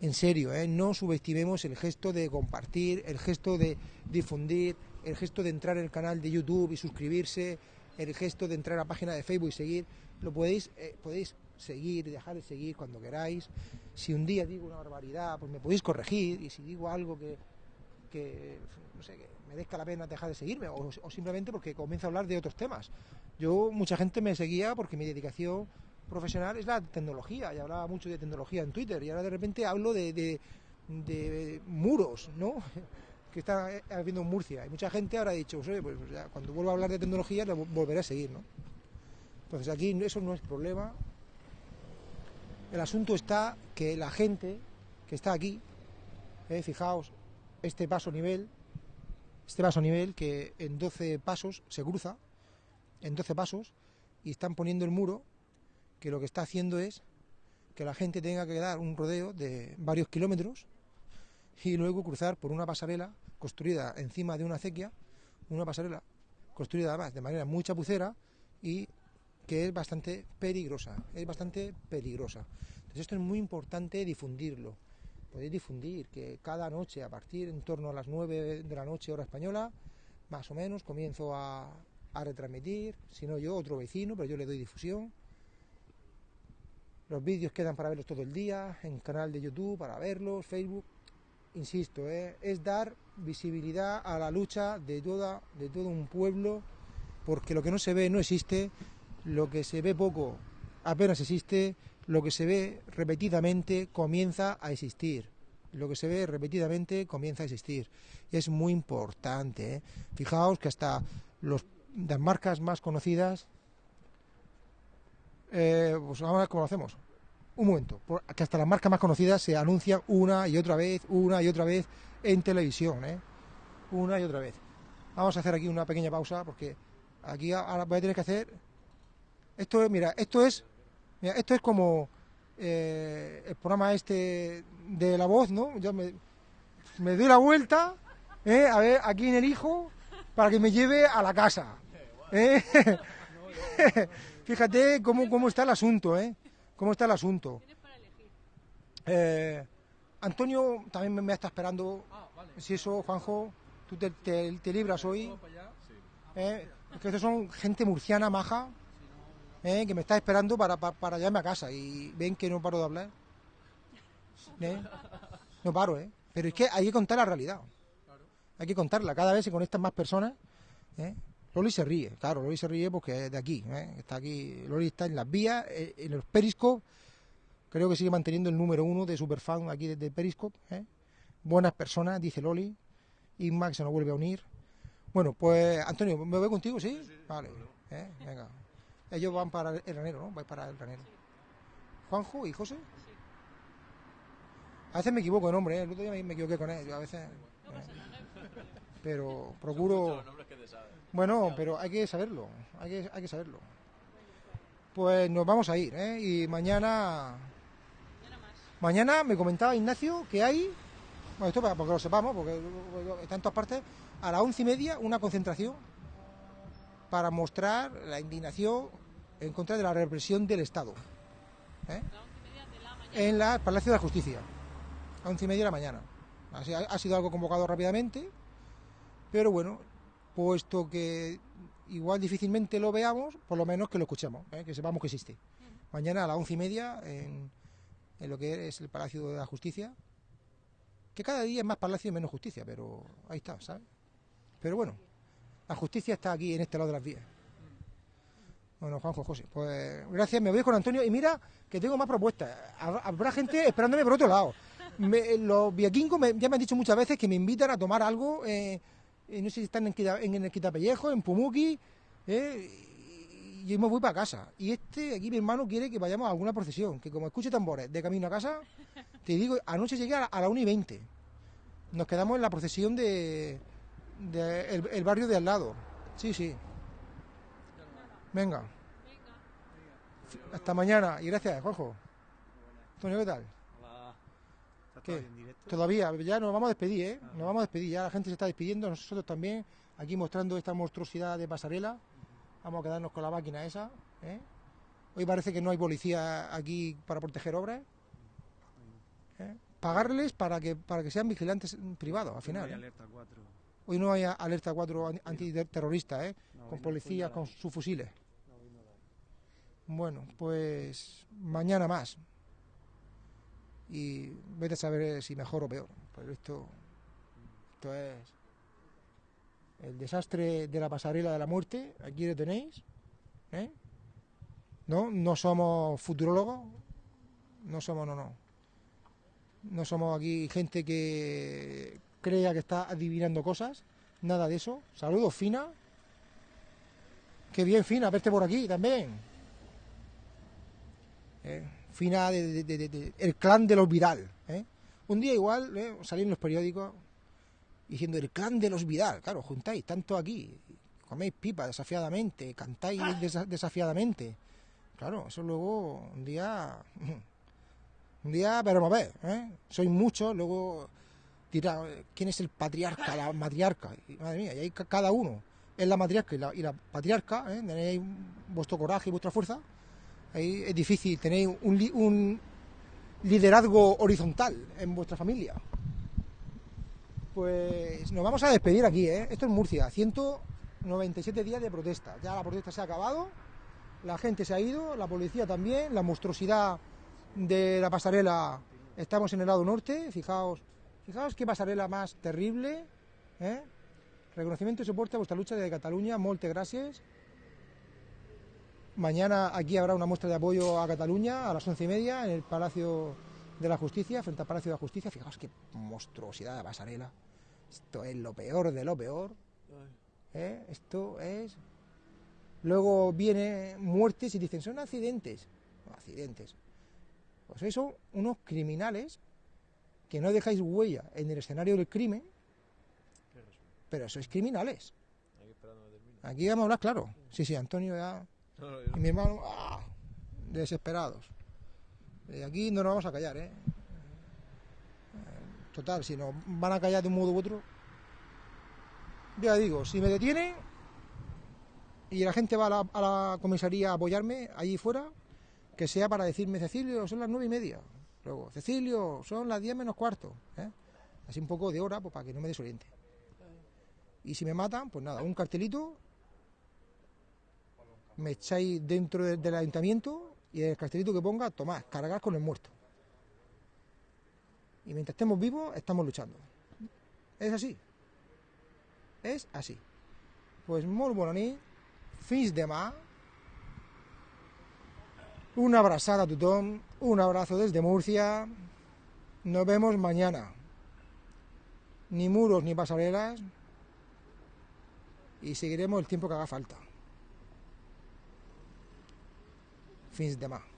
En serio, ¿eh? no subestimemos el gesto de compartir, el gesto de difundir, el gesto de entrar en el canal de YouTube y suscribirse, el gesto de entrar a la página de Facebook y seguir. Lo podéis, eh, podéis seguir, dejar de seguir cuando queráis. Si un día digo una barbaridad, pues me podéis corregir y si digo algo que, que no sé, merezca la pena dejar de seguirme o, simplemente porque comienzo a hablar de otros temas. Yo, mucha gente me seguía porque mi dedicación profesional es la tecnología, y hablaba mucho de tecnología en Twitter, y ahora de repente hablo de, muros, ¿no? que está habiendo en Murcia. Y mucha gente ahora ha dicho, pues, pues ya, cuando vuelva a hablar de tecnología, lo volveré a seguir, ¿no? Entonces aquí eso no es problema. El asunto está que la gente que está aquí, eh, fijaos, este paso nivel, este paso nivel que en 12 pasos se cruza, en 12 pasos y están poniendo el muro que lo que está haciendo es que la gente tenga que dar un rodeo de varios kilómetros y luego cruzar por una pasarela construida encima de una acequia, una pasarela construida además de manera muy chapucera y que es bastante peligrosa, es bastante peligrosa. Entonces esto es muy importante difundirlo. Podéis difundir que cada noche a partir en torno a las 9 de la noche hora española, más o menos, comienzo a, a retransmitir, si no yo, otro vecino, pero yo le doy difusión. Los vídeos quedan para verlos todo el día, en canal de YouTube para verlos, Facebook. Insisto, ¿eh? es dar visibilidad a la lucha de, toda, de todo un pueblo, porque lo que no se ve no existe, lo que se ve poco apenas existe, lo que se ve repetidamente comienza a existir. Lo que se ve repetidamente comienza a existir. Es muy importante. ¿eh? Fijaos que hasta las marcas más conocidas, eh, pues ahora cómo lo hacemos. Un momento, que hasta las marcas más conocidas se anuncian una y otra vez, una y otra vez en televisión, ¿eh? Una y otra vez. Vamos a hacer aquí una pequeña pausa porque aquí ahora voy a tener que hacer. Esto es, mira, esto es, mira, esto es como eh, el programa este de la voz, ¿no? Yo me, me doy la vuelta, ¿eh? a ver, aquí en el hijo, para que me lleve a la casa. ¿Eh? Fíjate cómo, cómo está el asunto, ¿eh? Cómo está el asunto. Eh, Antonio también me, me, está esperando. Si eso, Juanjo, tú te, te, te libras hoy. ¿Eh? Que estos son gente murciana maja, ¿eh? que me está esperando para, para, para llevarme a casa. Y ven que no paro de hablar. ¿Eh? No paro, ¿eh? Pero es que hay que contar la realidad. Hay que contarla. Cada vez se conectan más personas. ¿eh? Loli se ríe, claro, Loli se ríe porque es de aquí, ¿eh? está aquí, Loli está en las vías, eh, en los Periscope, creo que sigue manteniendo el número uno de superfan aquí desde Periscope, buenas personas, dice Loli, y Max se nos vuelve a unir. Bueno, pues Antonio, ¿me voy contigo, sí? Vale, ¿eh? venga. Ellos van para el granero, ¿no? Vais para el granero. ¿Juanjo y José? A veces me equivoco de nombre, ¿eh? el otro día me equivoqué con él, yo a veces... Pero procuro... Bueno, pero hay que saberlo, hay que, hay que saberlo. Pues nos vamos a ir, ¿eh? Y mañana... Mañana me comentaba Ignacio que hay, bueno, esto para porque lo sepamos, porque está en todas partes, a las once y media una concentración para mostrar la indignación en contra de la represión del Estado. ¿eh? en la Palacio de la Justicia, a once y media de la mañana. Así, ha, sido algo convocado rápidamente, pero bueno, puesto que igual difícilmente lo veamos, por lo menos que lo escuchemos, ¿eh? que sepamos que existe. Mañana a las once y media en, en lo que es el Palacio de la Justicia, que cada día es más palacio y menos justicia, pero ahí está, ¿sabes? Pero bueno, la justicia está aquí en este lado de las vías. Bueno, Juanjo José, pues gracias, me voy con Antonio y mira que tengo más propuestas. Habrá- gente esperándome por otro lado. Me- los vikingos me- ya me han dicho muchas veces que me invitan a tomar algo, eh, eh, no sé si están en, Quita- en el Quitapellejo, en Pumuki, eh, y yo me voy para casa. Y este, aquí mi hermano quiere que vayamos a alguna procesión, que como escuche tambores de camino a casa, te digo, anoche llegué a la, a la 1 y 20. Nos quedamos en la procesión de, el barrio de al lado. Sí, sí. Venga. Hasta mañana y gracias, Juanjo. Antonio, ¿qué tal? ¿Qué? Todavía, ya nos vamos a despedir, ¿eh? Nos vamos a despedir, ya la gente se está despidiendo, nosotros también, aquí mostrando esta monstruosidad de pasarela. Vamos a quedarnos con la máquina esa, ¿eh? Hoy parece que no hay policía aquí para proteger obras. ¿eh? Pagarles para que para que sean vigilantes privados, al final. No hay ¿eh? alerta 4. Hoy no hay alerta 4 an- antiterrorista, ¿eh? No, hoy con policías, con sus fusiles. Bueno, pues mañana más. Y vete a saber si mejor o peor. Pero esto, esto es el desastre de la pasarela de la muerte. Aquí lo tenéis. ¿eh? No, no somos futurólogos. No somos, no, no. No somos aquí gente que crea que está adivinando cosas. Nada de eso. Saludos, Fina. Qué bien, Fina, verte por aquí también. Eh, Fina, de, el clan de los Vidal. ¿eh? Un día igual eh, salí en los periódicos diciendo el clan de los Vidal. Claro, juntáis tanto aquí, coméis pipa desafiadamente, cantáis desa- desafiadamente. Claro, eso luego un día. Un día veremos a ver. ¿eh? Sois muchos, luego dirá quién es el patriarca, la matriarca. Y, madre mía, y ca- cada uno es la matriarca y la, y la patriarca, ¿eh? tenéis vuestro coraje y vuestra fuerza. Ahí es difícil, tenéis un, li- un liderazgo horizontal en vuestra familia. Pues nos vamos a despedir aquí, ¿eh? Esto es Murcia, 197 días de protesta. Ya la protesta se ha acabado, la gente se ha ido, la policía también, la monstruosidad de la pasarela. Estamos en el lado norte, fijaos, fijaos qué pasarela más terrible, ¿eh? Reconocimiento y soporte a vuestra lucha de Cataluña, molte gracias. Mañana aquí habrá una muestra de apoyo a Cataluña a las once y media en el Palacio de la Justicia, frente al Palacio de la Justicia. Fijaos qué monstruosidad de pasarela. Esto es lo peor de lo peor. ¿eh? Esto es. Luego viene muertes y dicen son accidentes. No, accidentes. Pues son unos criminales que no dejáis huella en el escenario del crimen, pero sois criminales. Aquí vamos a hablar claro. Sí, sí, Antonio ya. Y mi hermano, ¡ah! desesperados. De aquí no nos vamos a callar, ¿eh? Eh, Total, si nos van a callar de un modo u otro. Ya digo, si me detienen y la gente va a la, a la comisaría a apoyarme allí fuera, que sea para decirme, Cecilio, son las nueve y media. Luego, Cecilio, son las diez menos cuarto. ¿eh? Así un poco de hora, pues para que no me desoriente. Y si me matan, pues nada, un cartelito me echáis dentro de- del ayuntamiento y el cartelito que ponga, tomad, cargar con el muerto. Y mientras estemos vivos, estamos luchando. Es así. Es así. Pues molt bona nit, fins demà, una abrazada a un abrazo desde Murcia, nos vemos mañana. Ni muros ni pasarelas, y seguiremos el tiempo que haga falta. Fins demà.